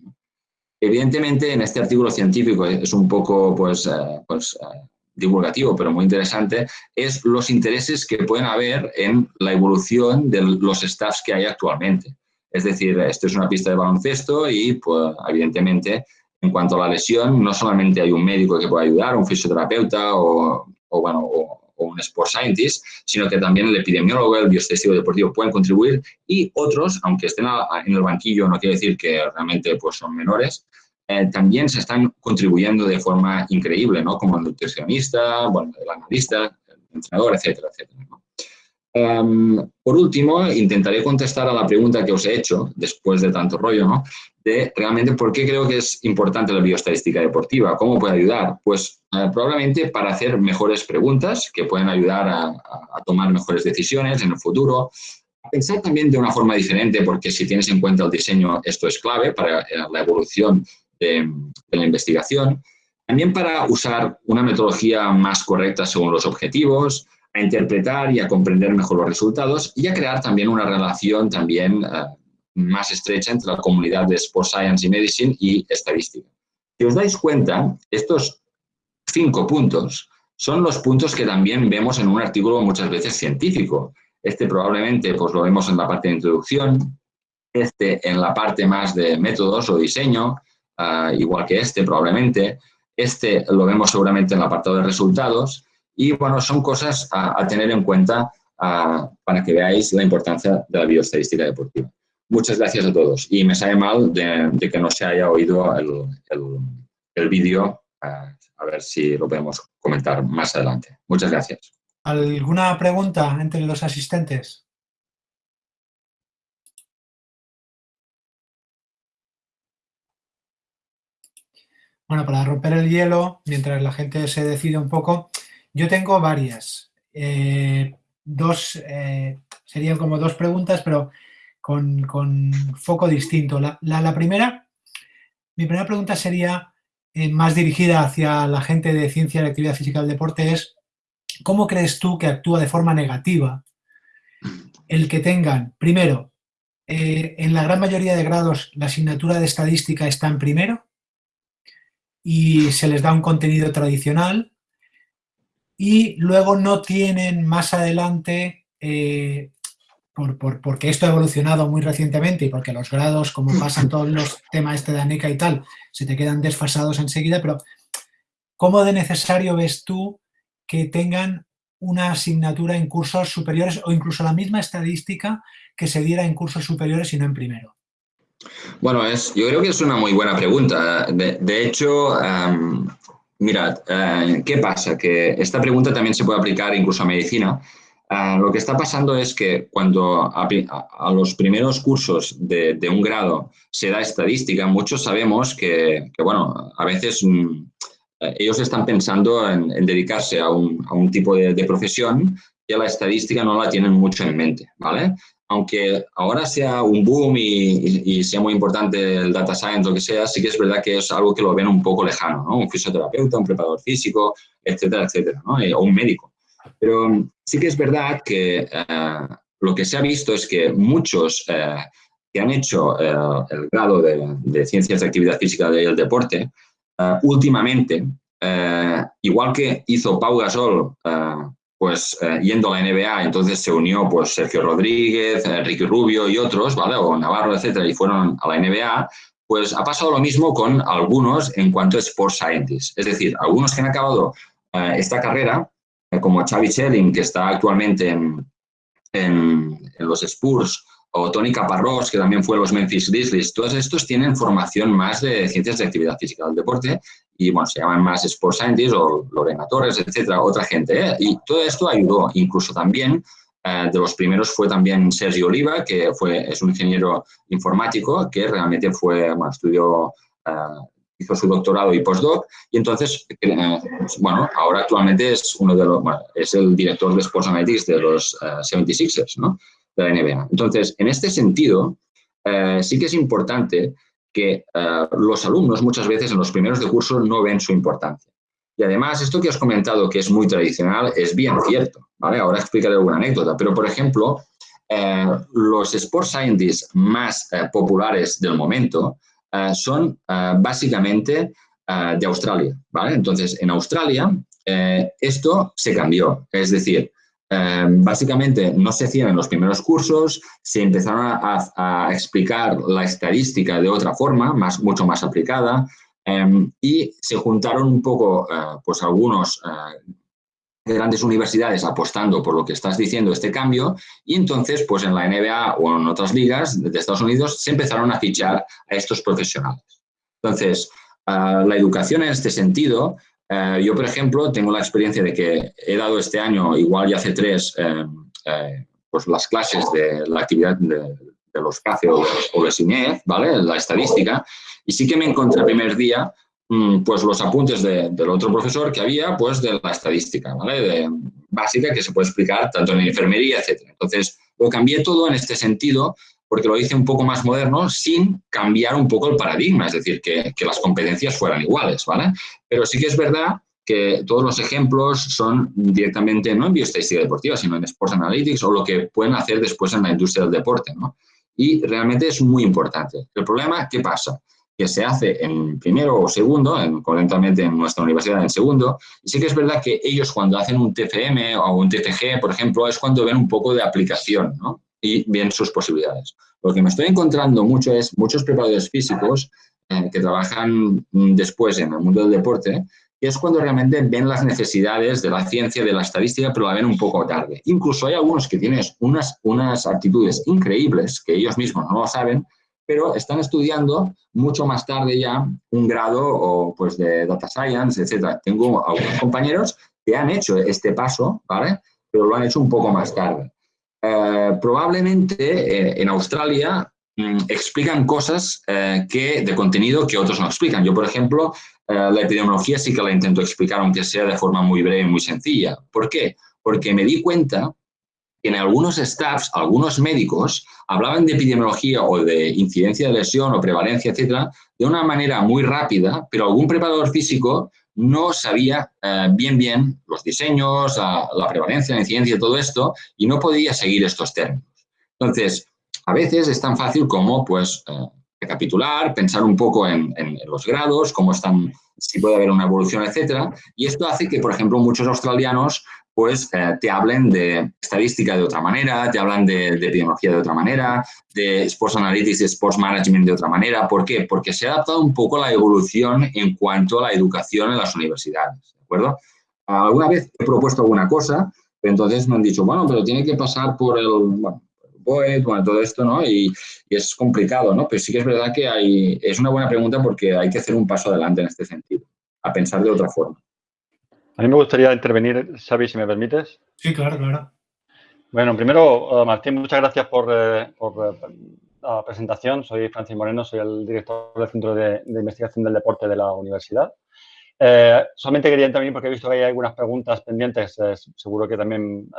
Evidentemente, en este artículo científico es un poco, pues, eh, pues eh, divulgativo, pero muy interesante, es los intereses que pueden haber en la evolución de los staffs que hay actualmente. Es decir, esto es una pista de baloncesto y, pues, evidentemente, en cuanto a la lesión, no solamente hay un médico que puede ayudar, un fisioterapeuta o, bueno, o, un sport scientist, sino que también el epidemiólogo, el bioestético deportivo pueden contribuir y otros, aunque estén en el banquillo, no quiere decir que realmente pues, son menores, eh, también se están contribuyendo de forma increíble, ¿no? Como el nutricionista, bueno, el analista, el entrenador, etcétera, etcétera. Em, por último, intentaré contestar a la pregunta que os he hecho, después de tanto rollo, ¿no? De realmente por qué creo que es importante la bioestadística deportiva, cómo puede ayudar. Pues eh, probablemente para hacer mejores preguntas que pueden ayudar a, a tomar mejores decisiones en el futuro, pensar también de una forma diferente, porque si tienes en cuenta el diseño, esto es clave para eh, la evolución de, la investigación, también para usar una metodología más correcta según los objetivos, a interpretar y a comprender mejor los resultados y a crear también una relación también eh, más estrecha entre la comunidad de Sport Science y Medicine y estadística. Si os dais cuenta, estos cinco puntos son los puntos que también vemos en un artículo muchas veces científico. Este probablemente pues, lo vemos en la parte de introducción, este en la parte más de métodos o diseño, Ah, igual que este probablemente. Este lo vemos seguramente en el apartado de resultados y bueno, son cosas a, tener en cuenta ah, para que veáis la importancia de la bioestadística deportiva. Muchas gracias a todos y me sabe mal de, que no se haya oído el, el, vídeo, ah, a ver si lo podemos comentar más adelante. Muchas gracias. ¿Alguna pregunta entre los asistentes? Bueno, para romper el hielo, mientras la gente se decide un poco, yo tengo varias. Eh, dos, eh, serían como dos preguntas, pero con, foco distinto. La, primera, mi primera pregunta sería eh, más dirigida hacia la gente de ciencia de actividad física del deporte, es ¿cómo crees tú que actúa de forma negativa el que tengan, primero, en la gran mayoría de grados la asignatura de estadística está en primero y se les da un contenido tradicional y luego no tienen más adelante, eh, porque esto ha evolucionado muy recientemente y porque los grados, como pasan todos los temas este de ANECA y tal, se te quedan desfasados enseguida, pero ¿cómo de necesario ves tú que tengan una asignatura en cursos superiores o incluso la misma estadística que se diera en cursos superiores y no en primero? Bueno, es, yo creo que es una muy buena pregunta. De, hecho, em, mirad, eh, ¿qué pasa? Que esta pregunta también se puede aplicar incluso a medicina. Eh, lo que está pasando es que cuando a, los primeros cursos de, un grado se da estadística, muchos sabemos que, bueno, a veces mm, eh, ellos están pensando en, dedicarse a un, tipo de, de, profesión que la estadística no la tienen mucho en mente, ¿vale? Aunque ahora sea un boom y, sea muy importante el data science, lo que sea, sí que es verdad que es algo que lo ven un poco lejano, ¿no? Un fisioterapeuta, un preparador físico, etcétera, etcétera, ¿no? Eh, o un médico. Pero sí que es verdad que eh, lo que se ha visto es que muchos eh, que han hecho el grado de, Ciencias de Actividad Física del Deporte, últimamente, igual que hizo Pau Gasol pues eh, yendo a la NBA, entonces se unió pues Sergio Rodríguez, Enrique Rubio y otros, ¿vale? O Navarro, etcétera, y fueron a la NBA, pues ha pasado lo mismo con algunos en cuanto a Sports Scientists. Es decir, algunos que han acabado eh, esta carrera, eh, como Xavi Schelling, que está actualmente en, en, en los Spurs, o Tony Caparrós, que también fue los Memphis Grizzlies, todos estos tienen formación más de ciencias de actividad física del deporte y, bueno, se llaman más Sports Scientists o Lorena Torres, etcétera, otra gente. ¿eh? Y todo esto ayudó, incluso también eh, de los primeros fue también Sergio Oliva, que fue, es un ingeniero informático que realmente fue, bueno, estudió, eh, hizo su doctorado y postdoc, y entonces, bueno, ahora actualmente es uno de los, es el director de Sports Analytics de los 76ers, ¿no? De la NBA. Entonces, en este sentido, eh, sí que es importante que eh, los alumnos muchas veces en los primeros de curso no ven su importancia. Y además, esto que has comentado, que es muy tradicional, es bien cierto. ¿vale? Ahora explicaré alguna anécdota, pero por ejemplo, eh, los sports scientists más populares del momento son básicamente de Australia. ¿vale? Entonces, en Australia esto se cambió. Es decir, Em, básicamente no se hacían en los primeros cursos, se empezaron a, explicar la estadística de otra forma, más, mucho más aplicada, em, y se juntaron un poco, eh, pues algunos eh, grandes universidades apostando por lo que estás diciendo, este cambio, y entonces, pues en la NBA o en otras ligas de Estados Unidos se empezaron a fichar a estos profesionales. Entonces, eh, la educación en este sentido eh, yo, por ejemplo, tengo la experiencia de que he dado este año, igual ya hace tres, eh, eh, pues las clases de la actividad de, los CACE o, de SINEF, ¿vale? La estadística, y sí que me encontré el primer día mm, pues los apuntes del otro profesor que había, pues de la estadística, ¿vale? De, básica que se puede explicar tanto en enfermería, etcétera. Entonces, lo cambié todo en este sentido porque lo hice un poco más moderno sin cambiar un poco el paradigma, es decir, que, las competencias fueran iguales, ¿vale? Pero sí que es verdad que todos los ejemplos son directamente no en bioestadística deportiva, sino en Sports Analytics o lo que pueden hacer después en la industria del deporte, ¿no? Y realmente es muy importante. El problema, ¿qué pasa? que se hace en primero o segundo, en, concretamente en nuestra universidad en segundo, y sí que es verdad que ellos cuando hacen un TFM o un TFG, por ejemplo, es cuando ven un poco de aplicación, ¿no? Y ven sus posibilidades. Lo que me estoy encontrando mucho es muchos preparadores físicos eh, que trabajan después en el mundo del deporte, que es cuando realmente ven las necesidades de la ciencia, de la estadística, pero la ven un poco tarde. Incluso hay algunos que tienen unas, unas actitudes increíbles, que ellos mismos no lo saben, pero están estudiando mucho más tarde ya un grado o pues de data science, etc. Tengo algunos compañeros que han hecho este paso, ¿vale? Pero lo han hecho un poco más tarde. Eh, probablemente eh, en Australia mm, explican cosas eh, que, de contenido que otros no explican. Yo, por ejemplo, la epidemiología sí que la intento explicar, aunque sea de forma muy breve y muy sencilla. ¿Por qué? Porque me di cuenta que en algunos staffs, algunos médicos, hablaban de epidemiología o de incidencia de lesión o prevalencia, etcétera, de una manera muy rápida, pero algún preparador físico no sabía eh, bien bien los diseños, la, prevalencia, la incidencia, todo esto, y no podía seguir estos términos. Entonces, a veces es tan fácil como, pues, eh, recapitular, pensar un poco en, los grados, cómo están, si puede haber una evolución, etcétera. Y esto hace que, por ejemplo, muchos australianos pues eh, te hablen de estadística de otra manera, te hablan de, epidemiología de otra manera, de Sports Analytics, de Sports Management de otra manera. ¿Por qué? Porque se ha adaptado un poco la evolución en cuanto a la educación en las universidades, ¿de acuerdo? Alguna vez he propuesto alguna cosa, pero entonces me han dicho, bueno, pero tiene que pasar por el, bueno, todo esto, ¿no? Y, es complicado, ¿no? Pero sí que es verdad que hay, es una buena pregunta porque hay que hacer un paso adelante en este sentido, a pensar de otra forma. A mí me gustaría intervenir, Xavi, si me permites. Sí, claro, claro. Bueno, primero, eh, Martín, muchas gracias por, eh, eh, la presentación. Soy Francis Moreno, soy el director del Centro de, Investigación del Deporte de la Universidad. solamente quería intervenir porque he visto que hay algunas preguntas pendientes, seguro que también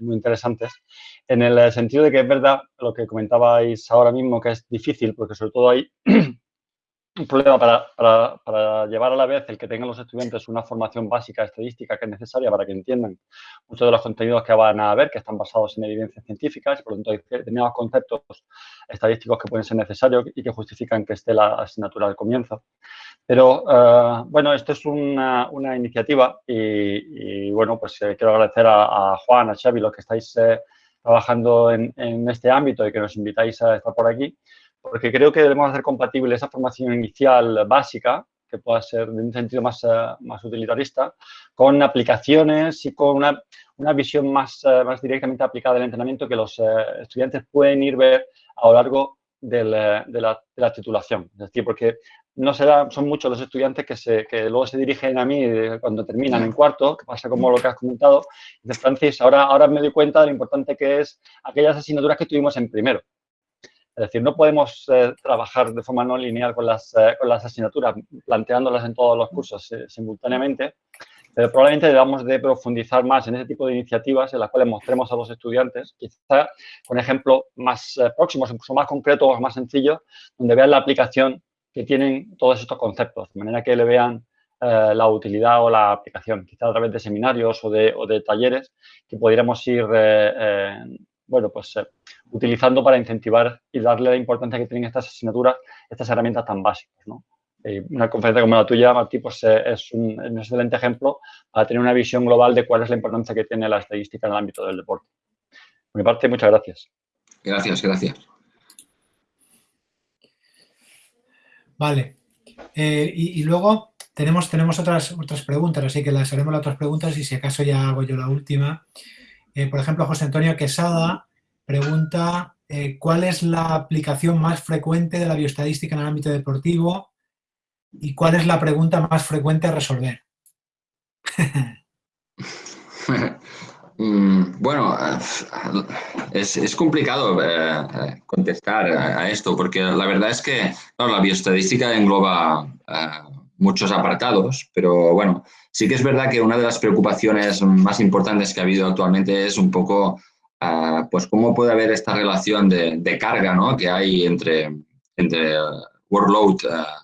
muy interesantes, en el sentido de que es verdad lo que comentabais ahora mismo, que es difícil, porque sobre todo hay un problema para, para, para, llevar a la vez el que tengan los estudiantes una formación básica estadística que es necesaria para que entiendan muchos de los contenidos que van a ver, que están basados en evidencias científicas, y por lo tanto hay determinados conceptos estadísticos que pueden ser necesarios y que justifican que esté la asignatura al comienzo. Pero, eh, bueno, esto es una, una iniciativa y, bueno, pues eh, quiero agradecer a, Juan, a Xavi, los que estáis eh, trabajando en, en este ámbito y que nos invitáis a estar por aquí porque creo que debemos hacer compatible esa formación inicial básica, que pueda ser de un sentido más, eh, más utilitarista, con aplicaciones y con una, una visión más, eh, más directamente aplicada del entrenamiento que los eh, estudiantes pueden ir ver a lo largo de la, de, la, titulación. Es decir, porque no son muchos los estudiantes que, se, que luego se dirigen a mí cuando terminan en cuarto, que pasa como lo que has comentado. Dice, Francis, ahora, ahora me doy cuenta de lo importante que es aquellas asignaturas que tuvimos en primero. Es decir, no podemos eh, trabajar de forma no lineal con las, eh, con las asignaturas, planteándolas en todos los cursos eh, simultáneamente, pero probablemente debamos de profundizar más en ese tipo de iniciativas en las cuales mostremos a los estudiantes, quizá con ejemplos más próximos, incluso más concretos, más sencillos, donde vean la aplicación que tienen todos estos conceptos, de manera que le vean la utilidad o la aplicación, quizá a través de seminarios o de, o de talleres que pudiéramos ir bueno, pues eh, utilizando para incentivar y darle la importancia que tienen estas asignaturas, estas herramientas tan básicas, ¿no? una conferencia como la tuya, Martí, pues eh, es un, excelente ejemplo para tener una visión global de cuál es la importancia que tiene la estadística en el ámbito del deporte. Por mi parte, muchas gracias. Gracias, gracias. Vale. Eh, y, luego tenemos, tenemos otras, otras preguntas, así que las haremos las otras preguntas y si acaso ya hago yo la última. Eh, por ejemplo, José Antonio Quesada pregunta eh, ¿cuál es la aplicación más frecuente de la bioestadística en el ámbito deportivo y cuál es la pregunta más frecuente a resolver? Mm, bueno, es, complicado eh, contestar a, esto porque la verdad es que la bioestadística engloba muchos apartados, pero bueno, sí que es verdad que una de las preocupaciones más importantes que ha habido actualmente es un poco, ah, pues cómo puede haber esta relación de, carga ¿no? que hay entre, entre workload ah,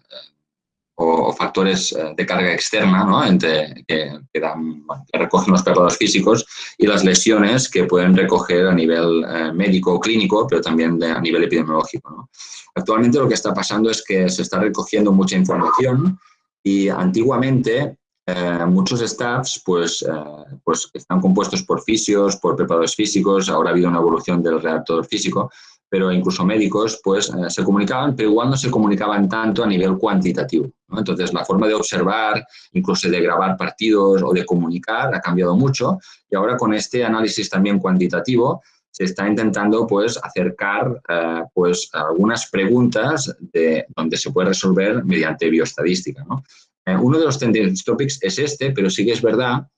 o, factores ah, de carga externa ¿no? entre, que, dan, recogen los preparadores físicos y las lesiones que pueden recoger a nivel eh, médico o clínico, pero también a nivel epidemiológico. ¿no? Actualmente lo que está pasando es que se está recogiendo mucha información y antiguamente eh, muchos staffs pues, eh, pues están compuestos por fisios, por preparadores físicos, ahora ha habido una evolución del redactor físico, pero incluso médicos pues eh, se comunicaban, pero igual no se comunicaban tanto a nivel cuantitativo. Entonces la forma de observar, incluso de grabar partidos o de comunicar ha cambiado mucho y ahora con este análisis también cuantitativo se está intentando pues, acercar pues, algunas preguntas de, donde se puede resolver mediante bioestadística. Eh, uno de los tendency topics es este, pero sí que es verdad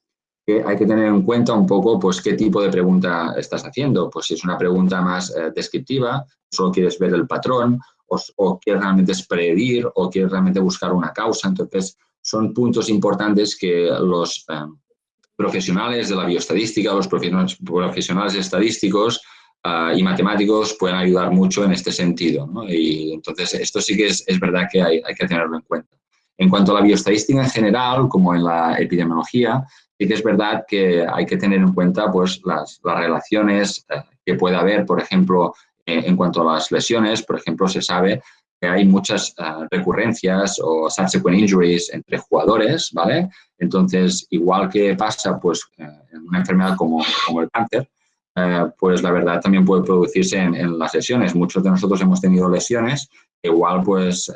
que hay que tener en cuenta un poco pues, qué tipo de pregunta estás haciendo. Pues si es una pregunta más eh, descriptiva, solo quieres ver el patrón, o, quieres realmente predir, o quieres realmente buscar una causa. Entonces, son puntos importantes que los eh, profesionales de la bioestadística, los profesionales estadísticos y matemáticos pueden ayudar mucho en este sentido. Y entonces, esto sí que es, es verdad que hay, hay que tenerlo en cuenta. En cuanto a la bioestadística en general, como en la epidemiología, sí que es verdad que hay que tener en cuenta pues, las, relaciones eh, que puede haber, por ejemplo, en cuanto a las lesiones, por ejemplo, se sabe hay muchas recurrencias o subsequent injuries entre jugadores, ¿vale? Entonces, igual que pasa pues, en una enfermedad como, como el cáncer, pues la verdad también puede producirse en, en, las lesiones. Muchos de nosotros hemos tenido lesiones, igual pues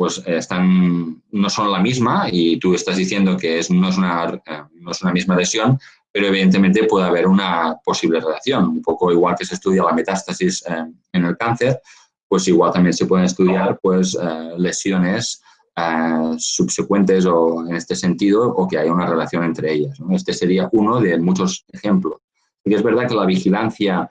pues están, no son la misma y tú estás diciendo que es, no, es una, eh, no es una misma lesión, pero evidentemente puede haber una posible relación. Un poco igual que se estudia la metástasis eh, en el cáncer, pues igual también se pueden estudiar pues, eh, lesiones subsecuentes o en este sentido o que haya una relación entre ellas. Este sería uno de muchos ejemplos. Y es verdad que la vigilancia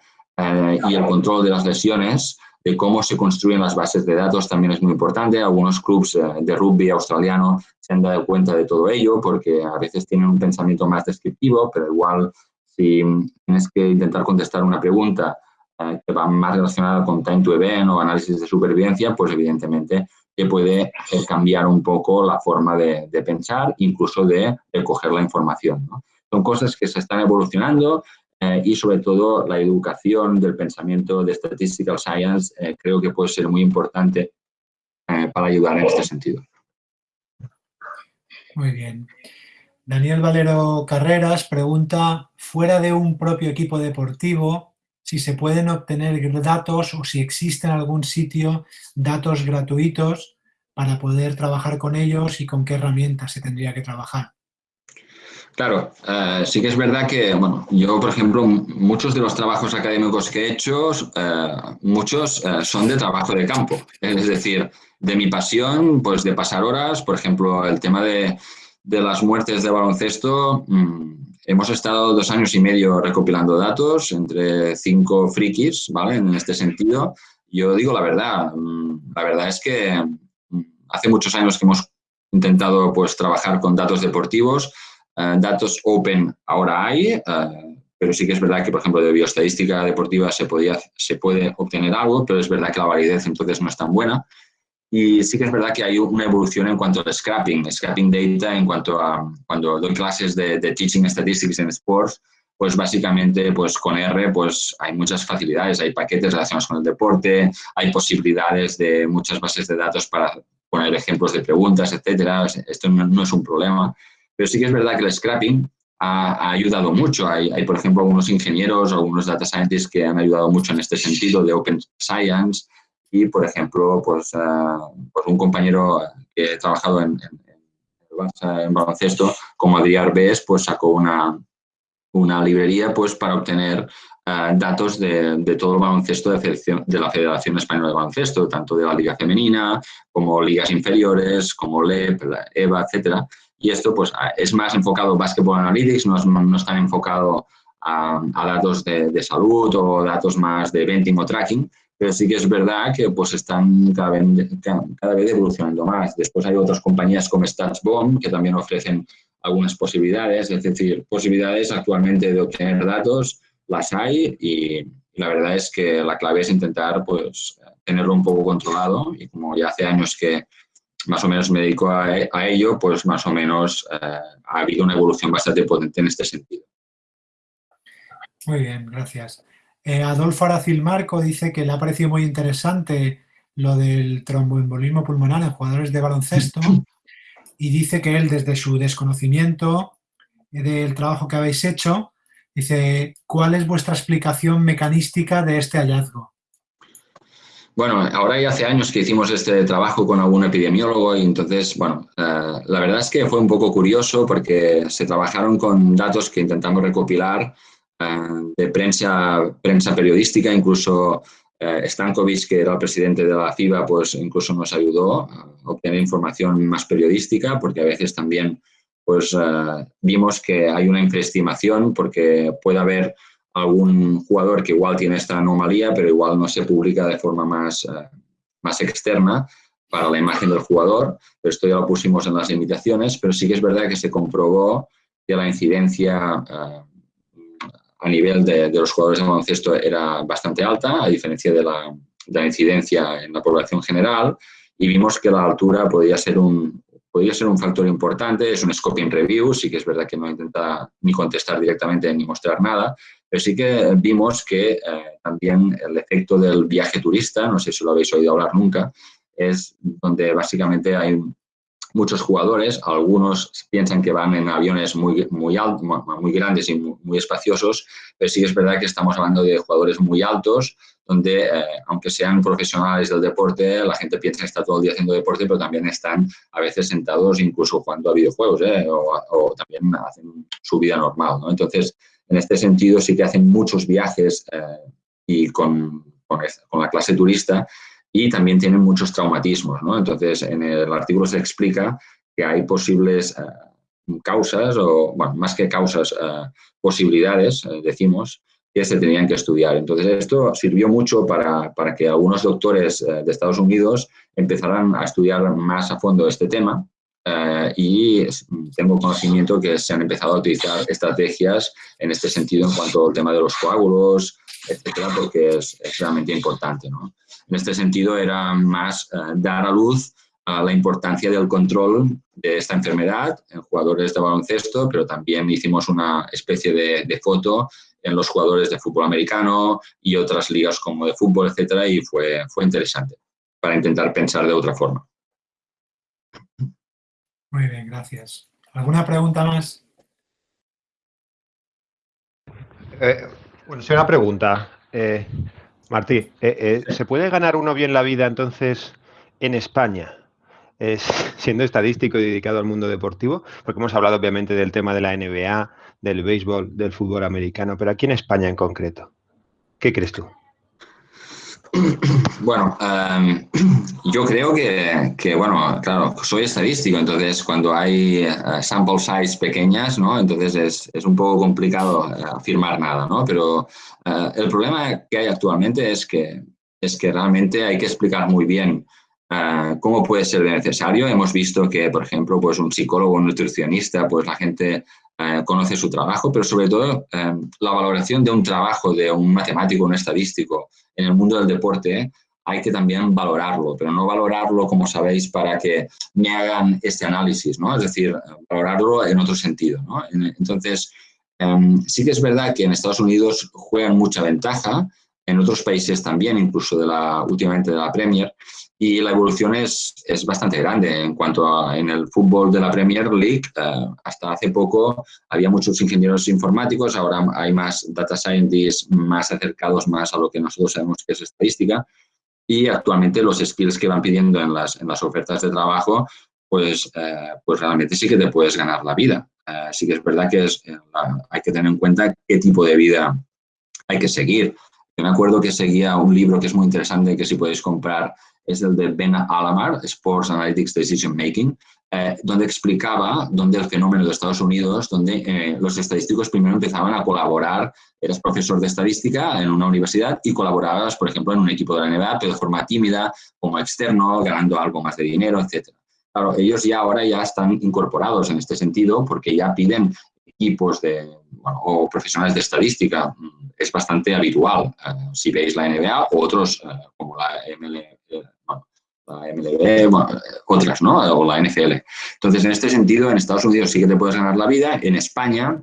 y el control de las lesiones de cómo se construyen las bases de datos también es muy importante. Algunos clubes eh, de rugby australiano se han dado cuenta de todo ello porque a veces tienen un pensamiento más descriptivo, pero igual si tienes que intentar contestar una pregunta eh, que va más relacionada con time to event o análisis de supervivencia, pues evidentemente te puede cambiar un poco la forma de, pensar, incluso de, coger la información. Son cosas que se están evolucionando, eh, y sobre todo la educación del pensamiento de Statistical Science eh, creo que puede ser muy importante para ayudar en este sentido. Muy bien. Daniel Valero Carreras pregunta, fuera de un propio equipo deportivo, si se pueden obtener datos o si existe en algún sitio datos gratuitos para poder trabajar con ellos y con qué herramientas se tendría que trabajar. Claro, eh, sí que es verdad que, bueno, yo, por ejemplo, muchos de los trabajos académicos que he hecho, eh, muchos eh, son de trabajo de campo. Es decir, de mi pasión, pues de pasar horas, por ejemplo, el tema de, las muertes de baloncesto, mm, hemos estado dos años y medio recopilando datos entre cinco frikis, ¿vale? En este sentido, yo digo la verdad, mm, la verdad es que mm, hace muchos años que hemos intentado pues trabajar con datos deportivos, eh, datos open ahora hay, eh, pero sí que es verdad que, por ejemplo, de bioestadística deportiva se, podía, se puede obtener algo, pero es verdad que la validez entonces no es tan buena. Y sí que es verdad que hay una evolución en cuanto al scrapping, scrapping data en cuanto a cuando doy clases de, Teaching Statistics en Sports, pues básicamente pues con R pues hay muchas facilidades, hay paquetes relacionados con el deporte, hay posibilidades de muchas bases de datos para poner ejemplos de preguntas, etcétera. Esto no es un problema. Pero sí que es verdad que el scrapping ha, ayudado mucho. Hay, por ejemplo, algunos ingenieros o algunos data scientists que han ayudado mucho en este sentido de Open Science y, por ejemplo, pues, eh, pues un compañero que ha trabajado en, baloncesto, como Adrián Arbes, pues sacó una, una librería pues, para obtener eh, datos de, de, todo el baloncesto de, de, la Federación Española de Baloncesto, tanto de la Liga Femenina, como ligas inferiores, como LEP, EVA, etcétera. Y esto pues, es más enfocado a Basketball Analytics, no, es, no está enfocado a, datos de, salud o datos más de eventing o tracking, pero sí que es verdad que pues, están cada vez, cada vez evolucionando más. Después hay otras compañías como StatsBomb que también ofrecen algunas posibilidades, es decir, posibilidades actualmente de obtener datos las hay y, la verdad es que la clave es intentar pues, tenerlo un poco controlado y como ya hace años que más o menos me dedico a, ello, pues más o menos eh, ha habido una evolución bastante potente en este sentido. Muy bien, gracias. Eh, Adolfo Aracil Marco dice que le ha parecido muy interesante lo del tromboembolismo pulmonar en jugadores de baloncesto y dice que él desde su desconocimiento del trabajo que habéis hecho, dice, ¿cuál es vuestra explicación mecanística de este hallazgo? Bueno, ahora ya hace años que hicimos este trabajo con algún epidemiólogo y entonces, bueno, eh, la verdad es que fue un poco curioso porque se trabajaron con datos que intentamos recopilar de prensa, prensa periodística, incluso eh, Stankovic, que era el presidente de la FIBA, pues incluso nos ayudó a obtener información más periodística porque a veces también pues vimos que hay una infraestimación porque puede haber algún jugador que igual tiene esta anomalía, pero igual no se publica de forma más, eh, más externa para la imagen del jugador. Pero esto ya lo pusimos en las limitaciones, pero sí que es verdad que se comprobó que la incidencia eh, a nivel de, los jugadores de baloncesto era bastante alta, a diferencia de la, de la, incidencia en la población general, y vimos que la altura podía ser un, podría ser un factor importante, es un scoping review, sí que es verdad que no intenta ni contestar directamente ni mostrar nada, Pero sí que vimos que eh, también el efecto del viaje turista, no sé si lo habéis oído hablar nunca, es donde básicamente hay muchos jugadores, algunos piensan que van en aviones muy, muy, altos, muy grandes y muy, espaciosos, pero sí es verdad que estamos hablando de jugadores muy altos, donde eh, aunque sean profesionales del deporte, la gente piensa que está todo el día haciendo deporte, pero también están a veces sentados incluso jugando a videojuegos ¿eh? o, también hacen su vida normal. ¿no? Entonces, en este sentido sí que hacen muchos viajes eh, y con, con, con la clase turista y también tienen muchos traumatismos. ¿no? Entonces, en el artículo se explica que hay posibles eh, causas, o bueno, más que causas, eh, posibilidades, eh, decimos, que se tenían que estudiar. Entonces, esto sirvió mucho para, para que algunos doctores de Estados Unidos empezaran a estudiar más a fondo este tema y tengo conocimiento que se han empezado a utilizar estrategias en este sentido en cuanto al tema de los coágulos, etcétera, porque es, es realmente importante. ¿no? En este sentido, era más eh, dar a luz a la importancia del control de esta enfermedad en jugadores de baloncesto, pero también hicimos una especie de, foto en los jugadores de fútbol americano y otras ligas como de fútbol, etcétera, y fue, fue interesante para intentar pensar de otra forma. Muy bien, gracias. ¿Alguna pregunta más? Eh, bueno, sí, una pregunta. Eh, Martí, eh, eh, ¿se puede ganar uno bien la vida entonces en España? siendo estadístico y dedicado al mundo deportivo, porque hemos hablado obviamente del tema de la NBA, del béisbol, del fútbol americano, pero aquí en España en concreto, ¿qué crees tú? Bueno, em, yo creo que, bueno, claro, soy estadístico, entonces cuando hay eh, sample size pequeñas, ¿no? Entonces es, un poco complicado eh, afirmar nada, ¿no? Pero eh, el problema que hay actualmente es que, es que realmente hay que explicar muy bien cómo puede ser necesario. Hemos visto que, por ejemplo, pues un psicólogo, un nutricionista, pues la gente conoce su trabajo, pero sobre todo la valoración de un trabajo de un matemático, un estadístico, en el mundo del deporte hay que también valorarlo, pero no valorarlo, como sabéis, para que me hagan este análisis, ¿no? Es decir, valorarlo en otro sentido. Entonces, em, sí que es verdad que en Estados Unidos juegan mucha ventaja, en otros países también, incluso de la, últimamente de la Premier, y la evolución es, es bastante grande en cuanto a en el fútbol de la Premier League. Eh, hasta hace poco había muchos ingenieros informáticos, ahora hay más data scientists más acercados más a lo que nosotros sabemos que es estadística. Y actualmente los skills que van pidiendo en las, en las ofertas de trabajo, pues, eh, pues realmente sí que te puedes ganar la vida. Eh, sí que es verdad que es, hay que tener en cuenta qué tipo de vida hay que seguir. Yo me acuerdo que seguía un libro que es muy interesante que si podéis comprar es el de Ben Alamar, Sports Analytics Decision Making, eh, donde explicaba donde el fenómeno de Estados Unidos, donde eh, los estadísticos primero empezaban a colaborar, eras profesor de estadística en una universidad y colaborabas, por ejemplo, en un equipo de la NBA, pero de forma tímida, como externo, ganando algo más de dinero, etc. Claro, ellos ya ahora ya están incorporados en este sentido porque ya piden equipos de, o profesionales de estadística. Es bastante habitual, eh, si veis la NBA o otros como la ML, la MLB, otras, ¿no? O la NFL. Entonces, en este sentido, en Estados Unidos sí que te puedes ganar la vida. En España,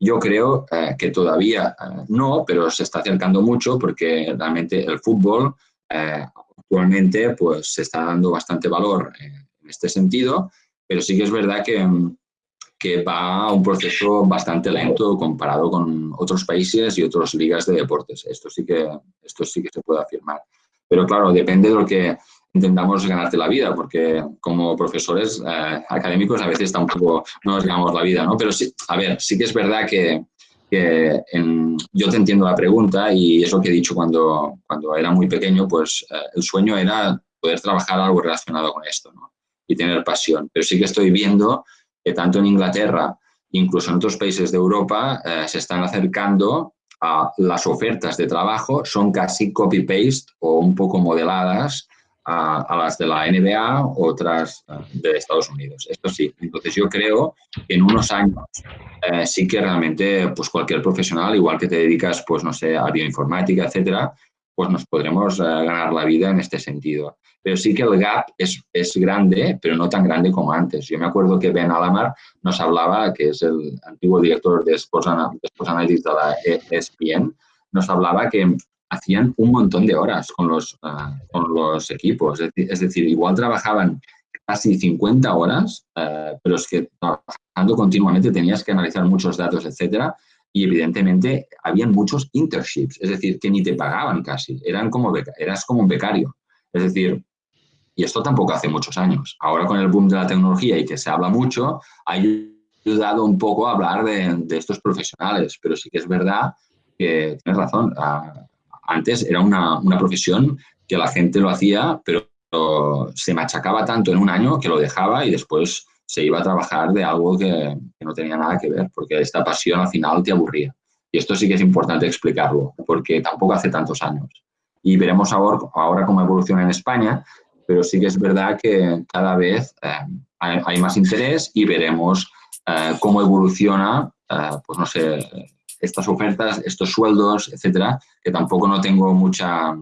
yo creo eh, que todavía eh, no, pero se está acercando mucho porque realmente el fútbol eh, actualmente pues se está dando bastante valor en este sentido, pero sí que es verdad que, que va a un proceso bastante lento comparado con otros países y otras ligas de deportes. Esto sí que, esto sí que se puede afirmar. Pero claro, depende de lo que intentamos ganarte la vida, porque como profesores eh, académicos a veces tampoco nos ganamos la vida, ¿no? Pero sí, a ver, sí que es verdad que, que yo te entiendo la pregunta y es lo que he dicho cuando, cuando era muy pequeño, pues eh, el sueño era poder trabajar algo relacionado con esto, ¿no? Y tener pasión. Pero sí que estoy viendo que tanto en Inglaterra, incluso en otros países de Europa, eh, se están acercando a las ofertas de trabajo, son casi copy-paste o un poco modeladas a, las de la NBA, otras eh, de Estados Unidos. Esto sí. Entonces yo creo que en unos años eh, sí que realmente pues cualquier profesional, igual que te dedicas, pues no sé, a bioinformática, etcétera, pues nos podremos ganar la vida en este sentido. Pero sí que el gap es, es, grande, pero no tan grande como antes. Yo me acuerdo que Ben Alamar nos hablaba, que es el antiguo director de Sports, Analytics de la ESPN, nos hablaba que hacían un montón de horas con los, uh, con los equipos. Es decir, igual trabajaban casi 50 horas, uh, pero es que trabajando continuamente tenías que analizar muchos datos, etcétera, y evidentemente habían muchos internships, es decir, que ni te pagaban casi, eran como eras como un becario. Es decir, y esto tampoco hace muchos años. Ahora con el boom de la tecnología y que se habla mucho, ha ayudado un poco a hablar de, estos profesionales, pero sí que es verdad que tienes razón. Antes era una, una, profesión que la gente lo hacía, pero se machacaba tanto en un año que lo dejaba y después se iba a trabajar de algo que, no tenía nada que ver, porque esta pasión al final te aburría. Y esto sí que es importante explicarlo, porque tampoco hace tantos años. Y veremos ahora, ahora cómo evoluciona en España, pero sí que es verdad que cada vez eh, hay, hay, más interés y veremos eh, cómo evoluciona, eh, pues no sé, estas ofertas, estos sueldos, etcétera, que tampoco no tengo mucha,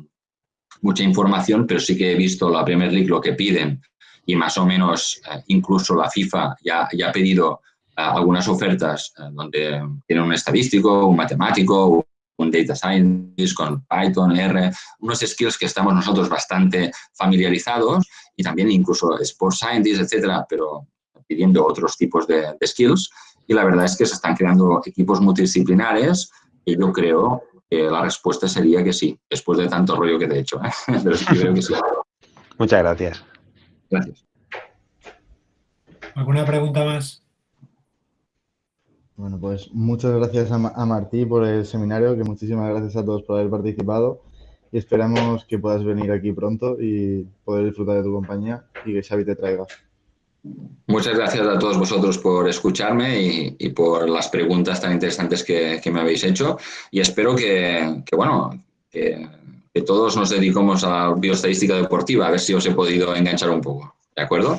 mucha información, pero sí que he visto la Premier League lo que piden y más o menos eh, incluso la FIFA ya, ya ha pedido eh, algunas ofertas eh, donde tienen un estadístico, un matemático, un data scientist con Python, R, unos skills que estamos nosotros bastante familiarizados y también incluso sports scientist, etcétera, pero pidiendo otros tipos de, de skills y la verdad es que se están creando equipos multidisciplinares y yo creo que la respuesta sería que sí, después de tanto rollo que te he hecho. ¿eh? Pero sí creo que sí. Muchas gracias. Gracias. ¿Alguna pregunta más? Bueno, pues muchas gracias a, a Martí por el seminario, que muchísimas gracias a todos por haber participado y esperamos que puedas venir aquí pronto y poder disfrutar de tu compañía y que Xavi te traiga. Muchas gracias a todos vosotros por escucharme y, y por las preguntas tan interesantes que, que, me habéis hecho y espero que, que bueno, que, que, todos nos dediquemos a bioestadística deportiva, a ver si os he podido enganchar un poco. ¿De acuerdo?